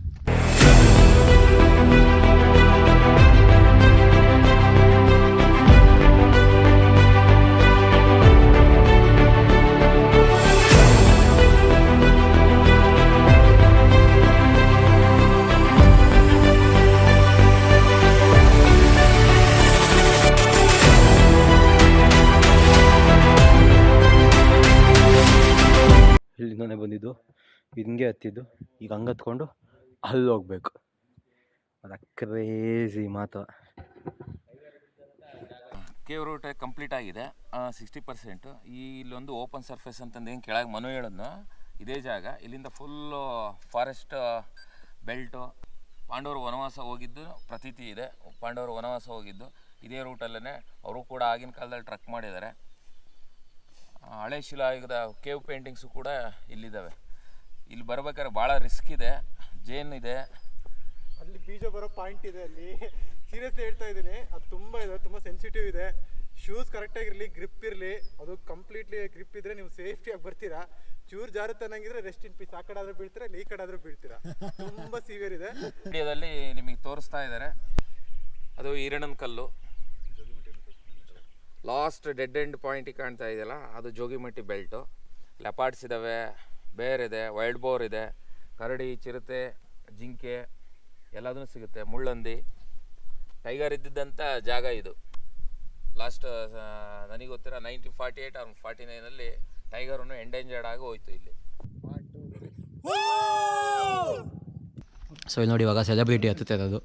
ಹಿಂಗೆ ಹತ್ತಿದ್ದು. ಈಗ ಹಂಗೆ ಹತ್ಕೊಂಡು ಅಲ್ಲಿ ಹೋಗ್ಬೇಕು. ಅದು ಕ್ರೇಜಿ ಮಾತು. ಕೇವ್ ರೂಟ್ ಕಂಪ್ಲೀಟ್ ಆಗಿದೆ. ಸಿಕ್ಸ್ಟಿ ಪರ್ಸೆಂಟು ಈ ಇಲ್ಲೊಂದು ಓಪನ್ ಸರ್ಫೇಸ್ ಅಂತಂದು ಏನು ಕೆಳಗೆ ಮನು ಹೇಳೋದು ಇದೇ ಜಾಗ. ಇಲ್ಲಿಂದ ಫುಲ್ಲು ಫಾರೆಸ್ಟ್ ಬೆಲ್ಟು ಪಾಂಡವರು ವನವಾಸ ಹೋಗಿದ್ದು ಪ್ರತೀತಿ ಇದೆ. ಪಾಂಡವರು ವನವಾಸ ಹೋಗಿದ್ದು. ಇದೇ ರೂಟಲ್ಲೇ ಅವರು ಕೂಡ ಆಗಿನ ಕಾಲದಲ್ಲಿ ಟ್ರಕ್ ಮಾಡಿದ್ದಾರೆ. ಹಳೆ ಶಿಲಾಯುಗದ ಕೇವ್ ಪೇಂಟಿಂಗ್ಸು ಕೂಡ ಇಲ್ಲಿದ್ದಾವೆ. ಇಲ್ಲಿ ಬರ್ಬೇಕಾದ್ರೆ ಭಾಳ ರಿಸ್ಕ್ ಇದೆ ಜೇನ್ ಇದೆ. ಅಲ್ಲಿ ಬೀಜ ಬರೋ ಪಾಯಿಂಟ್ ಇದೆ ಅಲ್ಲಿ. ಸೀರಿಯಸ್ಲಿ ಹೇಳ್ತಾ ಇದ್ದೀನಿ ಅದು ತುಂಬ ಇದೆ ತುಂಬ ಸೆನ್ಸಿಟಿವ್ ಇದೆ. ಶೂಸ್ ಕರೆಕ್ಟಾಗಿರಲಿ ಗ್ರಿಪ್ ಇರಲಿ ಅದು ಕಂಪ್ಲೀಟ್ಲಿ ಗ್ರಿಪ್ ಇದ್ರೆ ನೀವು ಸೇಫ್ಟಿಯಾಗಿ ಬರ್ತೀರಾ. ಚೂರು ಜಾರುತ್ತೆ ಅನ್ನಂಗಿದ್ರೆ ರೆಸ್ಟ್ ಇನ್ ಪೀಸ್ ಆ ಕಡೆ ಆದ್ರೂ ಬೀಳ್ತೀರಾ ಇಲ್ಲಿ ಈ ಕಡೆ ಆದ್ರೂ ಬೀಳ್ತೀರಾ? ತುಂಬ ಸಿವಿಯರ್ ಇದೆ. ವಿಡಿಯೋದಲ್ಲಿ ನಿಮಗೆ ತೋರಿಸ್ತಾ ಇದ್ದಾರೆ. ಅದು ಈರಣನ ಕಲ್ಲು. ಲಾಸ್ಟ್ ಡೆಡ್ ಎಂಡ್ ಪಾಯಿಂಟ್ ಕಾಣ್ತಾ ಇದೆಯಲ್ಲ ಅದು ಜೋಗಿಮಟ್ಟಿ ಬೆಲ್ಟು. ಲೆಪಾರ್ಡ್ಸ್ ಇದ್ದಾವೆ ಬೇರ್ ಇದೆ ವೈಲ್ಡ್ ಬೋರ್ ಇದೆ ಕರಡಿ ಚಿರತೆ ಜಿಂಕೆ ಎಲ್ಲದೂ ಸಿಗುತ್ತೆ. ಮುಳ್ಳಂದಿ ಟೈಗರ್ ಇದ್ದಿದ್ದಂಥ ಜಾಗ ಇದು. ಲಾಸ್ಟ್ ನನಗೆ ಗೊತ್ತಿರೋ nineteen forty eight or forty ನೈನಲ್ಲಿ ಟೈಗರನ್ನು ಎಂಡೇಂಜರ್ಡ್ ಆಗಿ ಹೋಯ್ತು ಇಲ್ಲಿ. ಸೊ ಇಲ್ಲಿ ನೋಡಿ ಇವಾಗ ಸೆಲೆಬ್ರಿಟಿ ಹತ್ತುತ್ತೆ ಅದು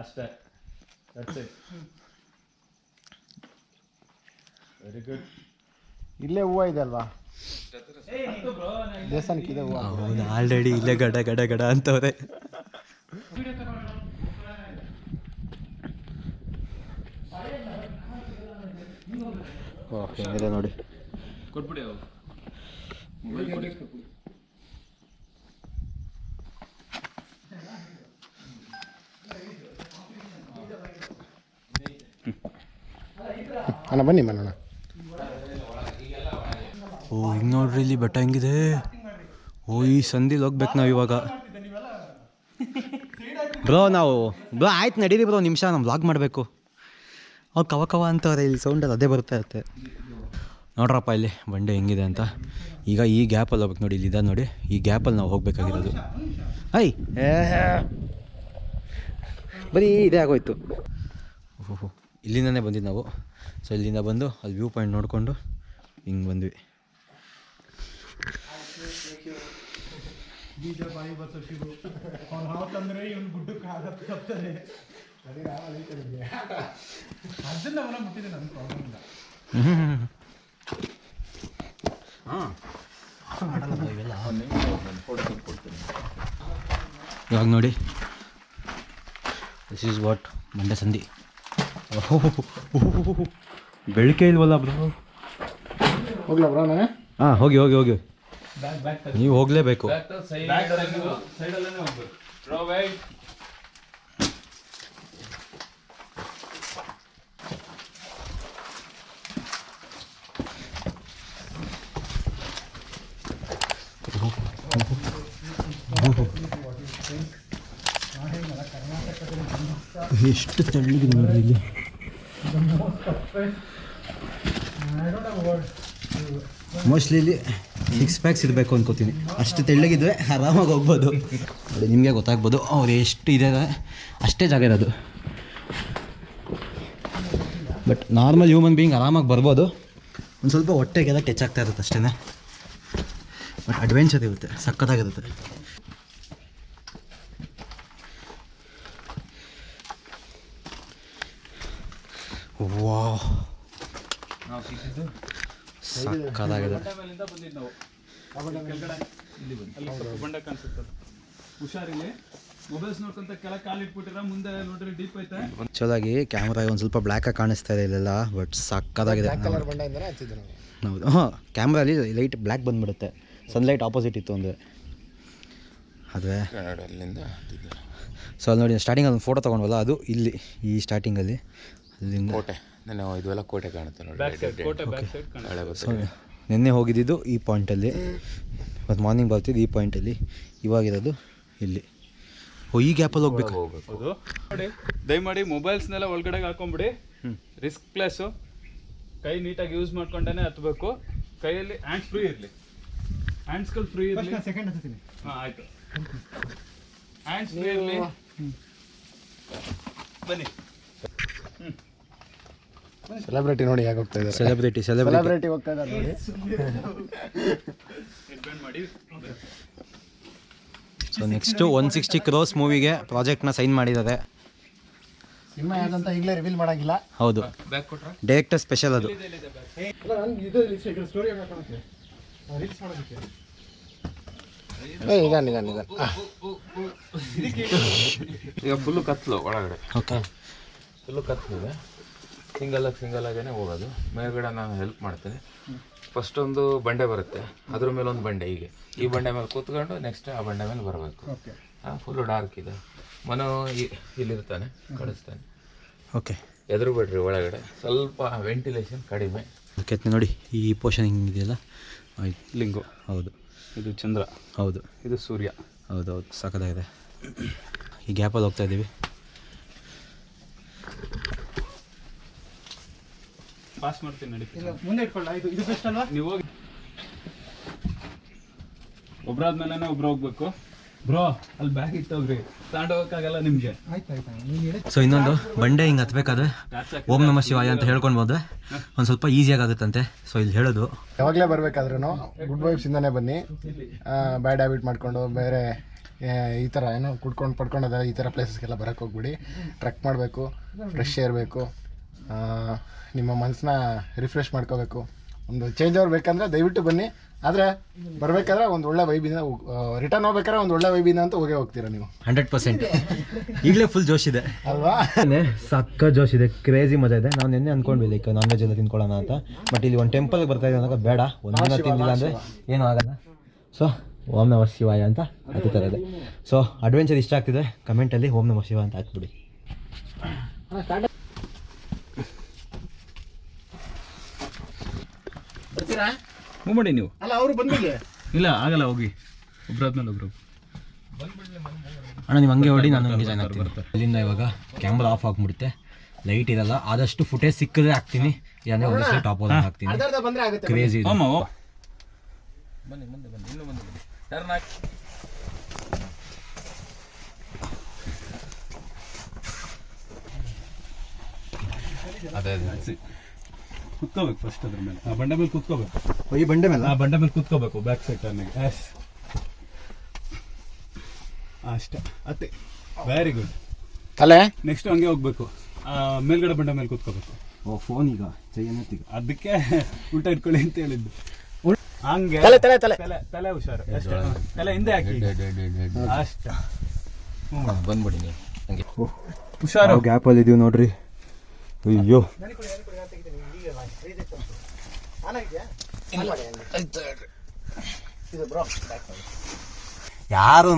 ಅಷ್ಟೇ. ವೆರಿ ಗುಡ್ ಇಲ್ಲೇ ಹೂವು ಇದೆ ಅಲ್ವಾ? ದೇವಸ್ಥಾನಕ್ಕೆ ಇದೆ ಹೂವು. ಹೌದು ಆಲ್ರೆಡಿ ಇಲ್ಲೇ ಗಡ ಗಡ ಗಡ ಅಂತವ್ರೆ. ಹೆಂಗಿದೆ ನೋಡಿ. ಕೊಟ್ಬಿಡಿ ಅಣ್ಣ ಬನ್ನಿ ಮನೋಣ ಓ ಹಿಂಗೆ ನೋಡ್ರಿ ಇಲ್ಲಿ ಬೆಟ್ಟ ಹೆಂಗಿದೆ. ಓ, ಈ ಸಂದಿಲ್ ಹೋಗ್ಬೇಕು ನಾವು ಇವಾಗ. ಬ್ರೋ, ನಾವು, ಬ್ರೋ, ಆಯ್ತು, ನಡೀರಿ ಬ್ರೋ, ನಿಮಿಷ, ನಾವು ವ್ಲಾಗ್ ಮಾಡಬೇಕು. ಅವ್ರು ಕವ ಕವ ಅಂತವ್ರೆ, ಇಲ್ಲಿ ಸೌಂಡಲ್ಲಿ ಅದೇ ಬರ್ತಾ ಇರುತ್ತೆ ನೋಡ್ರಪ್ಪ, ಇಲ್ಲಿ ಬಂಡೆ ಹೆಂಗಿದೆ ಅಂತ. ಈಗ ಈ ಗ್ಯಾಪಲ್ಲಿ ಹೋಗ್ಬೇಕು ನೋಡಿ, ಇಲ್ಲಿ ನೋಡಿ. ಈ ಗ್ಯಾಪಲ್ಲಿ ನಾವು ಹೋಗ್ಬೇಕಾಗಿರೋದು. ಐ ಬರೀ ಇದೇ ಆಗೋಯ್ತು. ಓಹೋ ಇಲ್ಲಿಂದನೇ ಬಂದಿದ್ದು ನಾವು. ಸೊ ಇಲ್ಲಿಂದ ಬಂದು, ಅಲ್ಲಿ ವ್ಯೂ ಪಾಯಿಂಟ್ ನೋಡಿಕೊಂಡು ಹಿಂಗೆ ಬಂದ್ವಿ. ಬೀಜ ಬಾಯಿ ಬತ್ತು ಶಿವು ಅವ್ನು ಹಾವು ತಂದ್ರೆ ಗುಡ್ಡಕ್ಕೆ ಆಗತ್ತೆ ತಪ್ತಾರೆ ಅದನ್ನ ಅವನ ಮುಟ್ಟಿದೆ ನನ್ನ ಪ್ರಾಬ್ಲಮ್ ಇಲ್ಲ ಇವಾಗ ನೋಡಿ ದಿಸ್ ಈಸ್ ವಾಟ್ ಮಂಡ್ಯ ಸಂಧಿ ಬೆಳಕೆ ಇಲ್ವಲ್ಲ ಬ್ರೋ? ಹೋಗ್ಲಾ ಬ್ರೋ ನಾನೇ? ಹಾಂ ಹೋಗಿ ಹೋಗಿ ಹೋಗಿ. ನೀವು ಹೋಗಲೇಬೇಕು. ಸೈಡಲ್ಲೇ ಹೋಗ್ಬೇಕು ಡ್ರಾ ವೈಟ್ ಎಷ್ಟು ತೆಳ್ಳಗಿದೆ ನೋಡ್ರಿ ಇಲ್ಲಿ. ಮೋಸ್ಟ್ಲಿ ಇಲ್ಲಿ ಸಿಕ್ಸ್ ಪ್ಯಾಕ್ಸ್ ಇರಬೇಕು ಅಂದ್ಕೋತೀನಿ ಅಷ್ಟು ತೆಳ್ಳಗಿದ್ರೆ ಆರಾಮಾಗಿ ಹೋಗ್ಬೋದು. ನೋಡಿ, ನಿಮಗೆ ಗೊತ್ತಾಗ್ಬೋದು. ಅವ್ರು ಎಷ್ಟು ಇದೆ ಅಷ್ಟೇ ಜಾಗ ಇರೋದು. ಬಟ್ ನಾರ್ಮಲ್ ಹ್ಯೂಮನ್ ಬೀಯಿಂಗ್ ಆರಾಮಾಗಿ ಬರ್ಬೋದು. ಒಂದು ಸ್ವಲ್ಪ ಹೊಟ್ಟೆಗೆಲ್ಲ ಟಚ್ ಆಗ್ತಾ ಇರುತ್ತೆ ಅಷ್ಟೇ ಬಟ್ ಅಡ್ವೆಂಚರ್ ಇರುತ್ತೆ, ಸಖತ್ತಾಗಿರುತ್ತೆ ವಾ ನಾವು ಸಿಕ್ಕಿದ್ದು ಸಖತ್ತಾಗಿದೆ ಮೇಲಿಂದ ಬಂದಿದ್ದು ನಾವು ಕೆಳಗಡೆ ಇಲ್ಲಿ ಬಂದು ಅಲ್ಲಿ ಸ್ವಲ್ಪ ಬಂಡೆ ಕಾಣಿಸುತ್ತಲ್ಲ ಹುಷಾರಿಲ್ಲಿ ಮೊಬೈಲ್ಸ್ ನೋಡ್ಕೊಂತ ಕೆಳಗೆ ಕಾಲು ಇಟ್ಬಿಟ್ಟಿರ ಮುಂದೆ ನೋಡ್ರಿ ಡೀಪ್ ಐತೆ ಆ್ಯಕ್ಚುಲಾಗಿ ಕ್ಯಾಮ್ರಾಗೆ ಒಂದು ಸ್ವಲ್ಪ ಬ್ಲ್ಯಾಕಾಗಿ ಕಾಣಿಸ್ತಾ ಇದೆ ಇಲ್ಲೆಲ್ಲ ಬಟ್ ಸಕ್ಕದಾಗಿದೆ ಹೌದು. ಹಾಂ ಕ್ಯಾಮ್ರಲ್ಲಿ ಲೈಟ್ ಬ್ಲ್ಯಾಕ್ ಬಂದ್ಬಿಡುತ್ತೆ. ಸನ್ಲೈಟ್ ಆಪೋಸಿಟ್ ಇತ್ತು ಅಂದರೆ ಅದೇ ಅಲ್ಲಿಂದ ಸೊ ಅಲ್ಲಿ ನೋಡಿ ಸ್ಟಾರ್ಟಿಂಗ್ ಅಲ್ಲಿ ಫೋಟೋ ತೊಗೊಂಡ್ವಲ್ಲ ಅದು ಇಲ್ಲಿ ಈ ಸ್ಟಾರ್ಟಿಂಗಲ್ಲಿ ಅಲ್ಲಿಂದ ಕೋಟೆ. ನಾನು ಇದೆಲ್ಲ ಕೋಟೆ ಕಾಣುತ್ತೆ ನೋಡಿ. ನಿನ್ನೆ ಹೋಗಿದ್ದಿದ್ದು ಈ ಪಾಯಿಂಟಲ್ಲಿ ಮತ್ತು ಮಾರ್ನಿಂಗ್ ಬರ್ತಿದ್ದು ಈ ಪಾಯಿಂಟಲ್ಲಿ ಇವಾಗಿರೋದು ಇಲ್ಲಿ. ಓ ಈ ಗ್ಯಾಪಲ್ಲಿ ಹೋಗ್ಬೇಕು. ಹೋಗ್ಬೇಕು. ನೋಡಿ ದಯಮಾಡಿ ಮೊಬೈಲ್ಸ್ನೆಲ್ಲ ಒಳಗಡೆ ಹಾಕೊಂಬಿಡಿ. ರಿಸ್ಕ್ ಪ್ಲೇಸು ಕೈ ನೀಟಾಗಿ ಯೂಸ್ ಮಾಡ್ಕೊಂಡೇ ಹತ್ತಬೇಕು ಕೈಯಲ್ಲಿ ಹ್ಯಾಂಡ್ಸ್ ಫ್ರೀ ಇರಲಿ. ಹ್ಯಾಂಡ್ಸ್ಗಳು ಫ್ರೀ ಇರಲಿ. ಸೆಕೆಂಡ್ ಹತ್ತೀನಿ ಹಾಂ ಆಯಿತು. ಹ್ಯಾಂಡ್ಸ್ ಫ್ರೀ ಇರಲಿ. ಬನ್ನಿ. ಸೆಲೆಬ್ರಿಟಿ ನೋಡಿ ಹೇಗೆ ಹೋಗ್ತಾ ಇದ್ದಾರೆ? ಸೆಲೆಬ್ರಿಟಿ ಸೆಲೆಬ್ರಿಟಿ ಸೆಲೆಬ್ರಿಟಿ ಹೋಗ್ತಾ ಇದ್ದಾರೆ ನೋಡಿ. ಮಾಡಿ so next one sixty crores ಮೂವಿಗೆ ಪ್ರಾಜೆಕ್ಟ್ನ ಸೈನ್ ಮಾಡಿದ್ದಾರೆ. ಸಿನಿಮಾ ಯಾವ್ದಂತ ಈಗಲೇ ರಿವೀಲ್ ಮಾಡಂಗಿಲ್ಲ. ಹೌದು. ಡೈರೆಕ್ಟರ್ ಸ್ಪೆಷಲ್ ಅದು. ಈಗ ನಿಧಾನ ನಿಧಾನ ಈಗ ಫುಲ್ಲು ಕತ್ಲು ಒಳಗಡೆ. ಓಕೆ ಫುಲ್ಲು ಕತ್ಲಿದೆ ಸಿಂಗಲ್ ಆಗಿ ಸಿಂಗಲ್ ಆಗೇನೆ ಹೋಗೋದು. ಮೇಲ್ಗಡೆ ನಾನು ಹೆಲ್ಪ್ ಮಾಡ್ತೀನಿ. ಫಸ್ಟ್ ಒಂದು ಬಂಡೆ ಬರುತ್ತೆ. ಅದ್ರ ಮೇಲೆ ಒಂದು ಬಂಡೆ ಹೀಗೆ. ಈ ಬಂಡೆ ಮೇಲೆ ಕೂತ್ಕೊಂಡು ನೆಕ್ಸ್ಟ್ ಆ ಬಂಡೆ ಮೇಲೆ ಬರಬೇಕು. ಫುಲ್ಲು ಡಾರ್ಕ್ ಇದೆ. ಮನೋ ಇಲ್ಲಿರ್ತಾನೆ ಕಳಿಸ್ತಾನೆ. ಓಕೆ ಎದುರು ಬಿಡ್ರಿ ಒಳಗಡೆ ಸ್ವಲ್ಪ ವೆಂಟಿಲೇಷನ್ ಕಡಿಮೆ. ಕೆತ್ತನೆ ನೋಡಿ ಈ ಪೋಷನ್ ಹಿಂಗಿದೆಯಲ್ಲ? ಆಯ್ತು ಲಿಂಗು. ಹೌದು. ಇದು ಚಂದ್ರ. ಹೌದು. ಇದು ಸೂರ್ಯ. ಹೌದು ಹೌದು. ಸಾಕದಾಗಿದೆ ಈ ಗ್ಯಾಪಲ್ಲಿ ಹೋಗ್ತಾ ಇದ್ದೀವಿ. ಪಾಸ್ ಮಾಡ್ತೀನಿ ನಡಿ ಮುಂದೆ ಇಟ್ಕೊಳ್ಳ ಇದು ಇದು ಬೆಸ್ಟ್ ಅಲ್ವಾ? ನೀವು ಹೋಗಿ. ಒಬ್ರಾದ್ಮೇಲೆ ಒಬ್ರು ಹೋಗ್ಬೇಕು. ಬ್ರೋ ಅಲ್ಲಿ ಬ್ಯಾಗ್ ಇಟ್ಟೋಗ್ರಿ. ತಗೊಂಡೋಗಕ್ಕಾಗಲ್ಲ ನಿಮ್ಗೆ. ಆಯ್ತು ಆಯ್ತು ನೀನು ಸೊ ಇನ್ನೊಂದು ಬಂಡೆ ಹಿಂಗೆ ಹತ್ಬೇಕಾದ್ರೆ ಓಂ ನಮ ಶಿವಾಯ ಅಂತ ಹೇಳ್ಕೊಂಡು ಹೋದ್ರೆ ಒಂದು ಸ್ವಲ್ಪ ಈಸಿಯಾಗಿ ಆಗುತ್ತಂತೆ ಸೊ ಇಲ್ಲಿ ಹೇಳೋದು. ಯಾವಾಗಲೇ ಬರಬೇಕಾದ್ರೂ ಗುಡ್ ವೈಬ್ಸಿಂದನೇ ಬನ್ನಿ. ಬ್ಯಾಡ್ ಹ್ಯಾಬಿಟ್ ಮಾಡಿಕೊಂಡು ಬೇರೆ ಈ ಥರ ಏನೋ ಕುಡ್ಕೊಂಡು ಪಡ್ಕೊಂಡು ಈ ಥರ ಪ್ಲೇಸಸ್ಗೆಲ್ಲ ಬರೋಕ್ಕೆ ಹೋಗ್ಬಿಡಿ. ಟ್ರೆಕ್ ಮಾಡಬೇಕು ಫ್ರೆಶ್ ಇರಬೇಕು ಆ, ನಿಮ್ಮ ಮನಸ್ಸನ್ನ ರಿಫ್ರೆಶ್ ಮಾಡ್ಕೋಬೇಕು. ಒಂದು ಚೇಂಜ್ ಅವ್ರು ಬೇಕಂದ್ರೆ ದಯವಿಟ್ಟು ಬನ್ನಿ. ಆದರೆ ಬರಬೇಕಾದ್ರೆ ಒಂದು ಒಳ್ಳೆ ವೈಬಿಂದ ರಿಟರ್ನ್ ಹೋಗ್ಬೇಕಾದ್ರೆ ಒಂದು ಒಳ್ಳೆ ವೈಬಿಂದ ಅಂತ ಹೋಗೇ ಹೋಗ್ತೀರಾ ನೀವು? Hundred percent. ಈಗಲೇ ಫುಲ್ ಜೋಶ್ ಇದೆ. ಅಲ್ವಾ? ಸಕ್ಕ ಜೋಶ್ ಇದೆ ಕ್ರೇಜಿ ಮಜಾ ಇದೆ. ನಾನು ನಿನ್ನೆ ಅನ್ಕೊಂಡ್ವಿ ಲೈಕ್ ನಾನ್ ವೆಜ್ ಎಲ್ಲ ತಿನ್ಕೊಳ್ಳೋಣ ಅಂತ. ಬಟ್ ಇಲ್ಲಿ ಒಂದು ಟೆಂಪಲ್ಗೆ ಬರ್ತಾ ಇದೆ ಅನ್ನೋಕೆ ಬೇಡ ಒಂದಿನ ತಿಂದಿಲ್ಲ ಅಂದರೆ ಏನೂ ಆಗಲ್ಲ. ಸೊ ಓಂ ನಮ ಶಿವಾಯ ಅಂತ ಅದೇ ಥರ ಇದೆ. ಸೊ ಅಡ್ವೆಂಚರ್ ಇಷ್ಟ ಆಗ್ತಿದೆ ಕಮೆಂಟಲ್ಲಿ ಓಂ ನಮ ಶಿವ ಅಂತ ಹಾಕ್ಬಿಡಿ. ಹ್ಞೂ ಮಾಡಿ ನೀವು? ಅಲ್ಲ ಅವರು ಬಂದಿಲ್ಲ ಇಲ್ಲ ಆಗಲ್ಲ ಹೋಗಿ. ಒಬ್ರಾದ್ಮೇಲೆ ಒಬ್ರು. ಅಣ್ಣ ನೀವು ಹಂಗೆ ಹೊಡಿ ನಾನು ಹಂಗೆ ಜಾಯ್ನ್ ಆಗ್ತೀನಿ. ಅಲ್ಲಿಂದ ಇವಾಗ ಕ್ಯಾಮ್ರಾ ಆಫ್ ಆಗಿಬಿಡುತ್ತೆ. ಲೈಟ್ ಇರಲ್ಲ. ಆದಷ್ಟು ಫುಟೇಜ್ ಸಿಕ್ಕಿದ್ರೆ ಹಾಕ್ತೀನಿ. ಯಾನೇ ಒಂದು ಟಾಪ್ ಓದೋದು ಹಾಕ್ತೀನಿ. ಅರ್ಧ ಬಂದರೆ ಆಗುತ್ತೆ ಕ್ರೇಜಿ ಇದೆ. ಅಮ್ಮ ಬನ್ನಿ ಮುಂದೆ ಬನ್ನಿ ಇನ್ನೂ ಮುಂದೆ ಬನ್ನಿ. ಟರ್ನ್ ಹಾಕಿ ಅದೇ ಅದೇ. ಕುತ್ಕೋಬೇಕು ಫಸ್ಟ್ ಅದ್ರ ಮೇಲೆ. ಆ ಬಂಡೆ ಮೇಲೆ ಕುತ್ಕೋಬೇಕು. ಈ ಬಂಡೆ ಮೇಲೆ? ಆ ಬಂಡೆ ಮೇಲೆ ಕುತ್ಕೋಬೇಕು ಬ್ಯಾಕ್ ಸೈಡ್ ಟರ್ನಿಗೆ ಎಸ್ ಅಷ್ಟೇ. ಅತ್ತೆ. ವೆರಿ ಗುಡ್ ತಲೆ? ನೆಕ್ಸ್ಟ್ ಹಂಗೆ ಹೋಗ್ಬೇಕು. ಆ, ಮೇಲ್ಗಡೆ ಬಂಡೆ ಮೇಲೆ ಕುತ್ಕೋಬೇಕು. ಓ ಫೋನ್ ಈಗ. ಚೈನತ್ತೀಗ ಅದಕ್ಕೆ ಉಲ್ಟಾ ಇಟ್ಕೊಳ್ಳಿ ಅಂತ ಹೇಳಿದ್ದು. ಹಂಗೆ. ತಲೆ ತಲೆ ತಲೆ. ತಲೆ ತಲೆ ಹುಷಾರು. ಅಷ್ಟೇ. ತಲೆ ಹಿಂದೆ ಹಾಕಿ. ಅಷ್ಟ. ಬಂದ್ಬಿಡಿ ನೀವು. ಹಂಗೆ. ಹುಷಾರು. ಗ್ಯಾಪಲ್ಲಿ ಇದೀವಿ ನೋಡ್ರಿ. ಅಯ್ಯೋ. ಯಾರೂ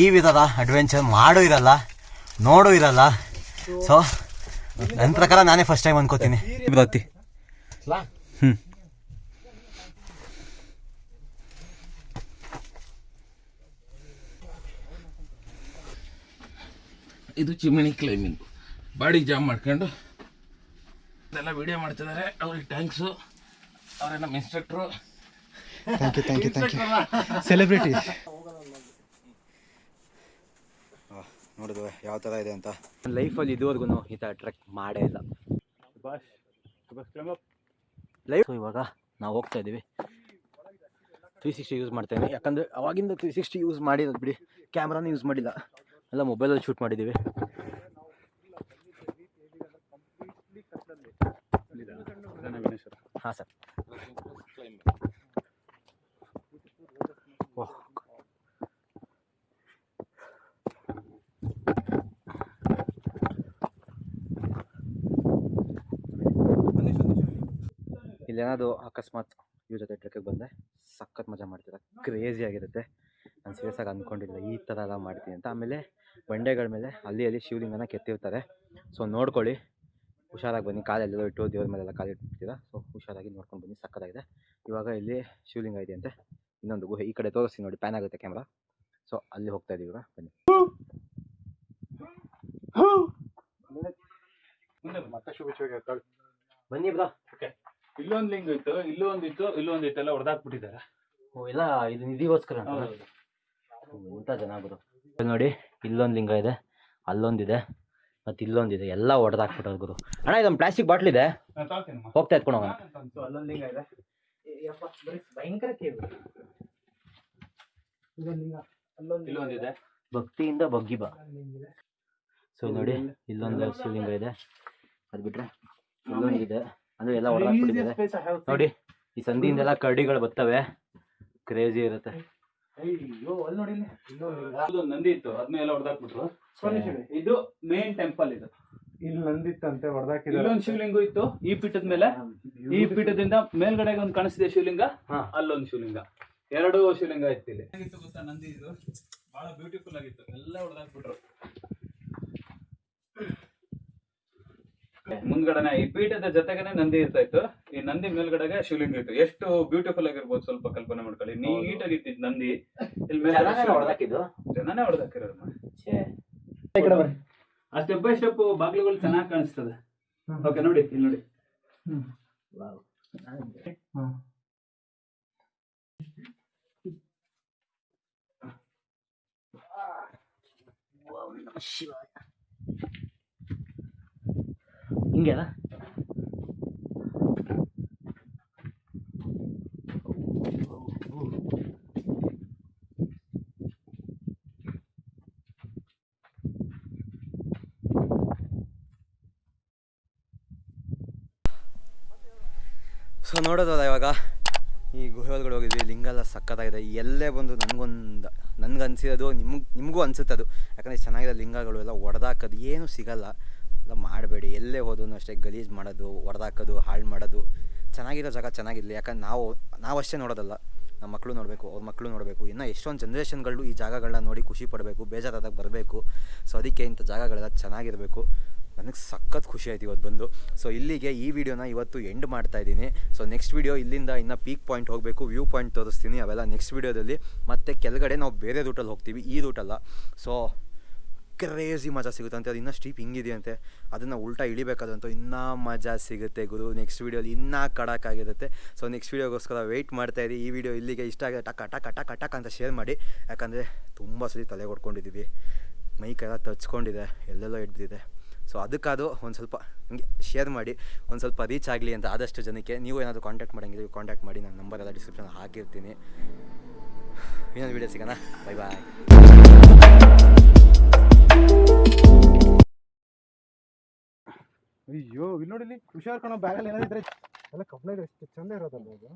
ಈ ವಿಧದ ಅಡ್ವೆಂಚರ್ ಮಾಡೂ ಇರಲ್ಲ ನೋಡೂ ಇರಲ್ಲ. ಸೊ ನನ್ನ ಪ್ರಕಾರ ನಾನೇ ಫಸ್ಟ್ ಟೈಮ್ ಅನ್ಕೋತೀನಿ. ಬತ್ತಿ ಹ್ಞೂ ಇದು ಚಿಮಿಣಿ ಕ್ಲೈಮಿಂಗ್ ಬಾಡಿ ಜಾಮ್ ಮಾಡ್ಕೊಂಡು ಇದೆಲ್ಲ ವಿಡಿಯೋ ಮಾಡ್ತಿದ್ದಾರೆ ಅವ್ರಿಗೆ ಥ್ಯಾಂಕ್ಸು ಅವರೇ ನಮ್ಮ instructor thank you thank you thank you celebrity ನೋಡಿದ್ವ. ಯಾವ ಥರ ಇದೆ ಅಂತ. ಲೈಫಲ್ಲಿ ಇದುವರೆಗೂ ಈ ಥರ ಟ್ರೆಕ್ ಮಾಡೇ ಇಲ್ಲ. ಲೈಫ್ ಇವಾಗ ನಾವು ಹೋಗ್ತಾ ಇದ್ದೀವಿ ತ್ರೀ ಸಿಕ್ಸ್ಟಿ ಯೂಸ್ ಮಾಡ್ತೇನೆ ಯಾಕಂದರೆ ಅವಾಗಿಂದ ತ್ರೀ ಸಿಕ್ಸ್ಟಿ ಯೂಸ್ ಮಾಡಿರೋದು ಬಿಡಿ ಕ್ಯಾಮ್ರಾನ ಯೂಸ್ ಮಾಡಿಲ್ಲ. ಎಲ್ಲ ಮೊಬೈಲಲ್ಲಿ ಶೂಟ್ ಮಾಡಿದ್ದೀವಿ ಹಾಂ ಸರ್. ಇಲ್ಲೇನಾದ್ರು ಅಕಸ್ಮಾತ್ ಇವ್ರ ಜೊತೆ ಟ್ರಕ್ಕಿಗೆ ಬಂದರೆ ಸಖತ್ ಮಜಾ ಮಾಡ್ತೀರ. ಕ್ರೇಜಿ ಆಗಿರುತ್ತೆ. ನಾನು ಸೀರಿಯಸ್ ಆಗಿ ಅಂದ್ಕೊಂಡಿಲ್ಲ ಈ ಥರ ಎಲ್ಲ ಮಾಡ್ತೀನಿ ಅಂತ. ಆಮೇಲೆ ಬಂಡೆಗಳ ಮೇಲೆ ಅಲ್ಲಿ ಅಲ್ಲಿ ಶಿವಲಿಂಗನ ಕೆತ್ತಿರ್ತಾರೆ. ಸೊ ನೋಡ್ಕೊಳ್ಳಿ. ಹುಷಾರಾಗಿ ಬನ್ನಿ. ಕಾಲೆಲ್ಲ ಇಟ್ಟು ದೇವ್ರ ಮೇಲೆಲ್ಲ ಕಾಲು ಇಟ್ಟಿರ್ತೀರ ಸೊ ಹುಷಾರಾಗಿ ನೋಡ್ಕೊಂಡು ಬನ್ನಿ. ಸಕ್ಕತ್ತಾಗಿದೆ ಇವಾಗ ಇಲ್ಲಿ ಶಿವಲಿಂಗ ಇದೆ ಅಂತೆ. ಇನ್ನೊಂದು ಗುಹೆ ಈ ಕಡೆ ತೋರಿಸ್ತೀನಿ ನೋಡಿ. ಪ್ಯಾನ್ ಆಗುತ್ತೆ ಕ್ಯಾಮ್ರಾ ಸೊ ಅಲ್ಲಿ ಹೋಗ್ತಾ ಇದೀವಿ ಇವಾಗ. ಬನ್ನಿ. ಮತ್ತೆ ಶುಭ ಶುಭ ಬನ್ನಿ ಬ್ರಾ ಇಲ್ಲೊಂದು ಲಿಂಗ್ ಇತ್ತು ಇಲ್ಲೊಂದಿತ್ತು ಒಂದಿತ್ತು ಇಲ್ಲೂ ಒಂದಿತ್ತು ಎಲ್ಲ ಹೊಡೆದಾಕ್ಬಿಟ್ಟಿದ್ದಾರೆ ಓ ಇಲ್ಲ ಇದು ನಿಧಿಗೋಸ್ಕರ ಊಟ ಇಂಥ ಜನ ಗುರು ನೋಡಿ ಇಲ್ಲೊಂದು ಲಿಂಗ ಇದೆ ಅಲ್ಲೊಂದಿದೆ ಮತ್ತು ಇಲ್ಲೊಂದಿದೆ ಎಲ್ಲ ಹೊಡೆದಾಕ್ಬಿಟ್ಟವ್ರು ಗುರು. ಅಣ್ಣ ಇದೊಂದು ಪ್ಲಾಸ್ಟಿಕ್ ಬಾಟ್ಲ್ ಇದೆ. ಹೋಗ್ತಾ ಎತ್ಕೊಂಡು ಹೋಗೋಣ. ಅಲ್ಲೊಂದು ಲಿಂಗ ಇದೆ. ಭಯಂಕರ ಇಲ್ಲೊಂದಿದೆ ಭಕ್ತಿಯಿಂದ ಬಗ್ಗಿ ಬಾ. ಸೊ ನೋಡಿ ಇಲ್ಲೊಂದು ಶಿವಲಿಂಗ ಇದೆ. ಅದು ಬಿಟ್ರೆ ಇಲ್ಲೊಂದಿದೆ. ಅಂದ್ರೆ ಎಲ್ಲ ಹೊಡೆದಾಕ್ಬಿಟ್ಟಿದ್ದಾರೆ ನೋಡಿ ಈ ಸಂದಿಯಿಂದೆಲ್ಲ ಕರ್ಡಿಗಳು ಬರ್ತವೆ. ಕ್ರೇಜಿ ಇರುತ್ತೆ. ನಂದಿ ಇತ್ತು ಅದನ್ನೆಲ್ಲ ಹೊಡೆದಾಕ್ಬಿಟ್ರು. ಇದು ಮೇನ್ ಟೆಂಪಲ್ ಇದು. ಇಲ್ಲಿ ನಂದಿತ್ತಂತೆ ಹೊಡೆದಾಕಿದ್ದಾರೆ. ಇಲ್ಲೊಂದು ಶಿವಲಿಂಗ ಇತ್ತು ಈ ಪೀಠದ ಮೇಲೆ. ಈ ಪೀಠದಿಂದ ಮೇಲ್ಗಡೆಗೆ ಒಂದು ಕಾಣಿಸಿದೆ ಶಿವಲಿಂಗ ಅಲ್ಲೊಂದು ಶಿವಲಿಂಗ. ಎರಡು ಶಿವಲಿಂಗ ಇತ್ತು ಇಲ್ಲಿ. ಗೊತ್ತಾ ನಂದಿ ಇದು ಬಹಳ ಬ್ಯೂಟಿಫುಲ್ ಆಗಿತ್ತು. ಎಲ್ಲ ಹೊಡೆದಾಕ್ಬಿಟ್ರು. ಮುಂದ್ಗಡೆನೆ ಈ ಪೀಠದ ಜೊತೆಗೇನೆ ನಂದಿ ಇರ್ತಾ ಇತ್ತು. ಈ ನಂದಿ ಮೇಲ್ಗಡೆಗೆ ಶಿವಲಿಂಗ ಇತ್ತು. ಎಷ್ಟು ಬ್ಯೂಟಿಫುಲ್ ಆಗಿರ್ಬೋದು ಸ್ವಲ್ಪ ಕಲ್ಪನೆ ಮಾಡ್ಕೊಳ್ಳಿ. ನೀಟಾಗಿ ಇತ್ತು ನಂದಿ. ಇಲ್ಲಿ ಮೇಲೆ ಜನನೇ ಹೊಡೆದಾಕಿರೋದು ಆ ಸ್ಟೆಪ್ ಬೈ ಸ್ಟೆಪ್ ಬಾಗಿಲುಗಳು ಚೆನ್ನಾಗಿ ಕಾಣಿಸ್ತದೆ. ಓಕೆ ನೋಡಿ ಇಲ್ಲಿ ನೋಡಿ. ಹಿಂಗೆನಾ ಸೊ ನೋಡೋದಲ್ಲ ಇವಾಗ ಈ ಗುಹೆ ಒಳಗಡೆ ಹೋಗಿದ್ವಿ, ಲಿಂಗಲ್ಲ ಸಕ್ಕತ್ತಾಗಿದೆ ಎಲ್ಲೇ ಬಂದು ನನಗೊಂದು ನನಗೆ ಅನ್ಸಿರೋದು ನಿಮ್ಗೆ, ನಿಮಗೂ ಅನ್ಸುತ್ತೆ ಅದು. ಯಾಕಂದರೆ ಚೆನ್ನಾಗಿದೆ ಲಿಂಗಗಳು ಎಲ್ಲ ಒಡೆದಾಕೋದು ಏನೂ ಸಿಗಲ್ಲ. ಮಾಡಬೇಡಿ. ಎಲ್ಲೇ ಹೋದ್ರು ಅಷ್ಟೇ ಗಲೀಜು ಮಾಡೋದು ಹೊಡೆದಾಕೋದು ಹಾಳು ಮಾಡೋದು. ಚೆನ್ನಾಗಿರೋ ಜಾಗ ಚೆನ್ನಾಗಿರಲಿ. ಯಾಕಂದ್ರೆ ನಾವು ನಾವಷ್ಟೇ ನೋಡೋದಲ್ಲ. ನಮ್ಮ ಮಕ್ಕಳು ನೋಡಬೇಕು, ಅವ್ರ ಮಕ್ಕಳು ನೋಡಬೇಕು. ಇನ್ನು ಎಷ್ಟೊಂದು ಜನ್ರೇಷನ್ಗಳು ಈ ಜಾಗಗಳನ್ನ ನೋಡಿ ಖುಷಿ ಪಡಬೇಕು, ಬೇಜಾರಾದಾಗ ಬರಬೇಕು. ಸೊ ಅದಕ್ಕೆ ಇಂಥ ಜಾಗಗಳೆಲ್ಲ ಚೆನ್ನಾಗಿರಬೇಕು. ನನಗೆ ಸಖತ್ ಖುಷಿ ಆಯ್ತು ಇವತ್ತು ಬಂದು. ಸೊ ಇಲ್ಲಿಗೆ ಈ ವಿಡಿಯೋನ ಇವತ್ತು ಎಂಡ್ ಮಾಡ್ತಾ ಇದ್ದೀನಿ. ಸೊ ನೆಕ್ಸ್ಟ್ ವಿಡಿಯೋ ಇಲ್ಲಿಂದ ಇನ್ನು ಪೀಕ್ ಪಾಯಿಂಟ್ ಹೋಗಬೇಕು ವ್ಯೂ ಪಾಯಿಂಟ್ ತೋರಿಸ್ತೀನಿ. ಅವೆಲ್ಲ ನೆಕ್ಸ್ಟ್ ವಿಡಿಯೋದಲ್ಲಿ ಮತ್ತೆ ಕೆಳಗಡೆ ನಾವು ಬೇರೆ ರೂಟಲ್ಲಿ ಹೋಗ್ತೀವಿ. ಈ ರೂಟಲ್ಲ ಸೊ ಕ್ರೇಜಿ ಮಜಾ ಸಿಗುತ್ತೆ. ಅಂತ ಅದು ಇನ್ನೂ ಸ್ಟೀಪ್ ಹಿಂಗಿದೆಯಂತೆ ಅದನ್ನು ಉಲ್ಟಾ ಇಳಿಬೇಕಾದಂತೂ ಇನ್ನೂ ಮಜಾ ಸಿಗುತ್ತೆ ಗುರು. ನೆಕ್ಸ್ಟ್ ವೀಡಿಯೋಲಿ ಇನ್ನೂ ಕಡಕ್ಕಾಗಿರುತ್ತೆ ಸೊ ನೆಕ್ಸ್ಟ್ ವೀಡಿಯೋಗೋಸ್ಕರ ವೆಯ್ಟ್ ಮಾಡ್ತಾ ಇರಿ. ಈ ವಿಡಿಯೋ ಇಲ್ಲಿಗೆ ಇಷ್ಟ ಆಗಿದೆ ಟಕ್ ಟಕ್ ಟಕ್ ಟಕ್ ಅಂತ ಶೇರ್ ಮಾಡಿ. ಯಾಕಂದರೆ ತುಂಬ ಸರಿ ತಲೆ ಕೊಡ್ಕೊಂಡಿದ್ದೀವಿ ಮೈಕೆಲ್ಲ ತಚ್ಕೊಂಡಿದೆ ಎಲ್ಲೆಲ್ಲೋ ಹಿಡ್ದಿದೆ. ಸೊ ಅದಕ್ಕಾದ್ರು ಒಂದು ಸ್ವಲ್ಪ ಹಿಂಗೆ ಶೇರ್ ಮಾಡಿ. ಒಂದು ಸ್ವಲ್ಪ ರೀಚ್ ಆಗಲಿ ಅಂತ ಆದಷ್ಟು ಜನಕ್ಕೆ. ನೀವು ಏನಾದರೂ ಕಾಂಟ್ಯಾಕ್ಟ್ ಮಾಡಂಗಿದ್ರೆ ಕಾಂಟ್ಯಾಕ್ಟ್ ಮಾಡಿ. ನಾನು ನಂಬರ್ ಎಲ್ಲ ಡಿಸ್ಕ್ರಿಪ್ಷನ್ ಹಾಕಿರ್ತೀನಿ. ಇನ್ನೊಂದು ವೀಡಿಯೋ ಸಿಗೋಣ ಬೈ ಬಾಯ್ ಅಯ್ಯೋ ಇಲ್ಲಿ ನೋಡಿ ಇಲ್ಲಿ ಹುಷಾರ್ ಕಣೋ ಬ್ಯಾಗಲ್ಲಿ ಏನಾದ್ರೆ ಎಲ್ಲ ಕಬ್ಬಿಣ ಎಷ್ಟು ಚಂದ ಇರೋದಲ್ಲ ಇದು.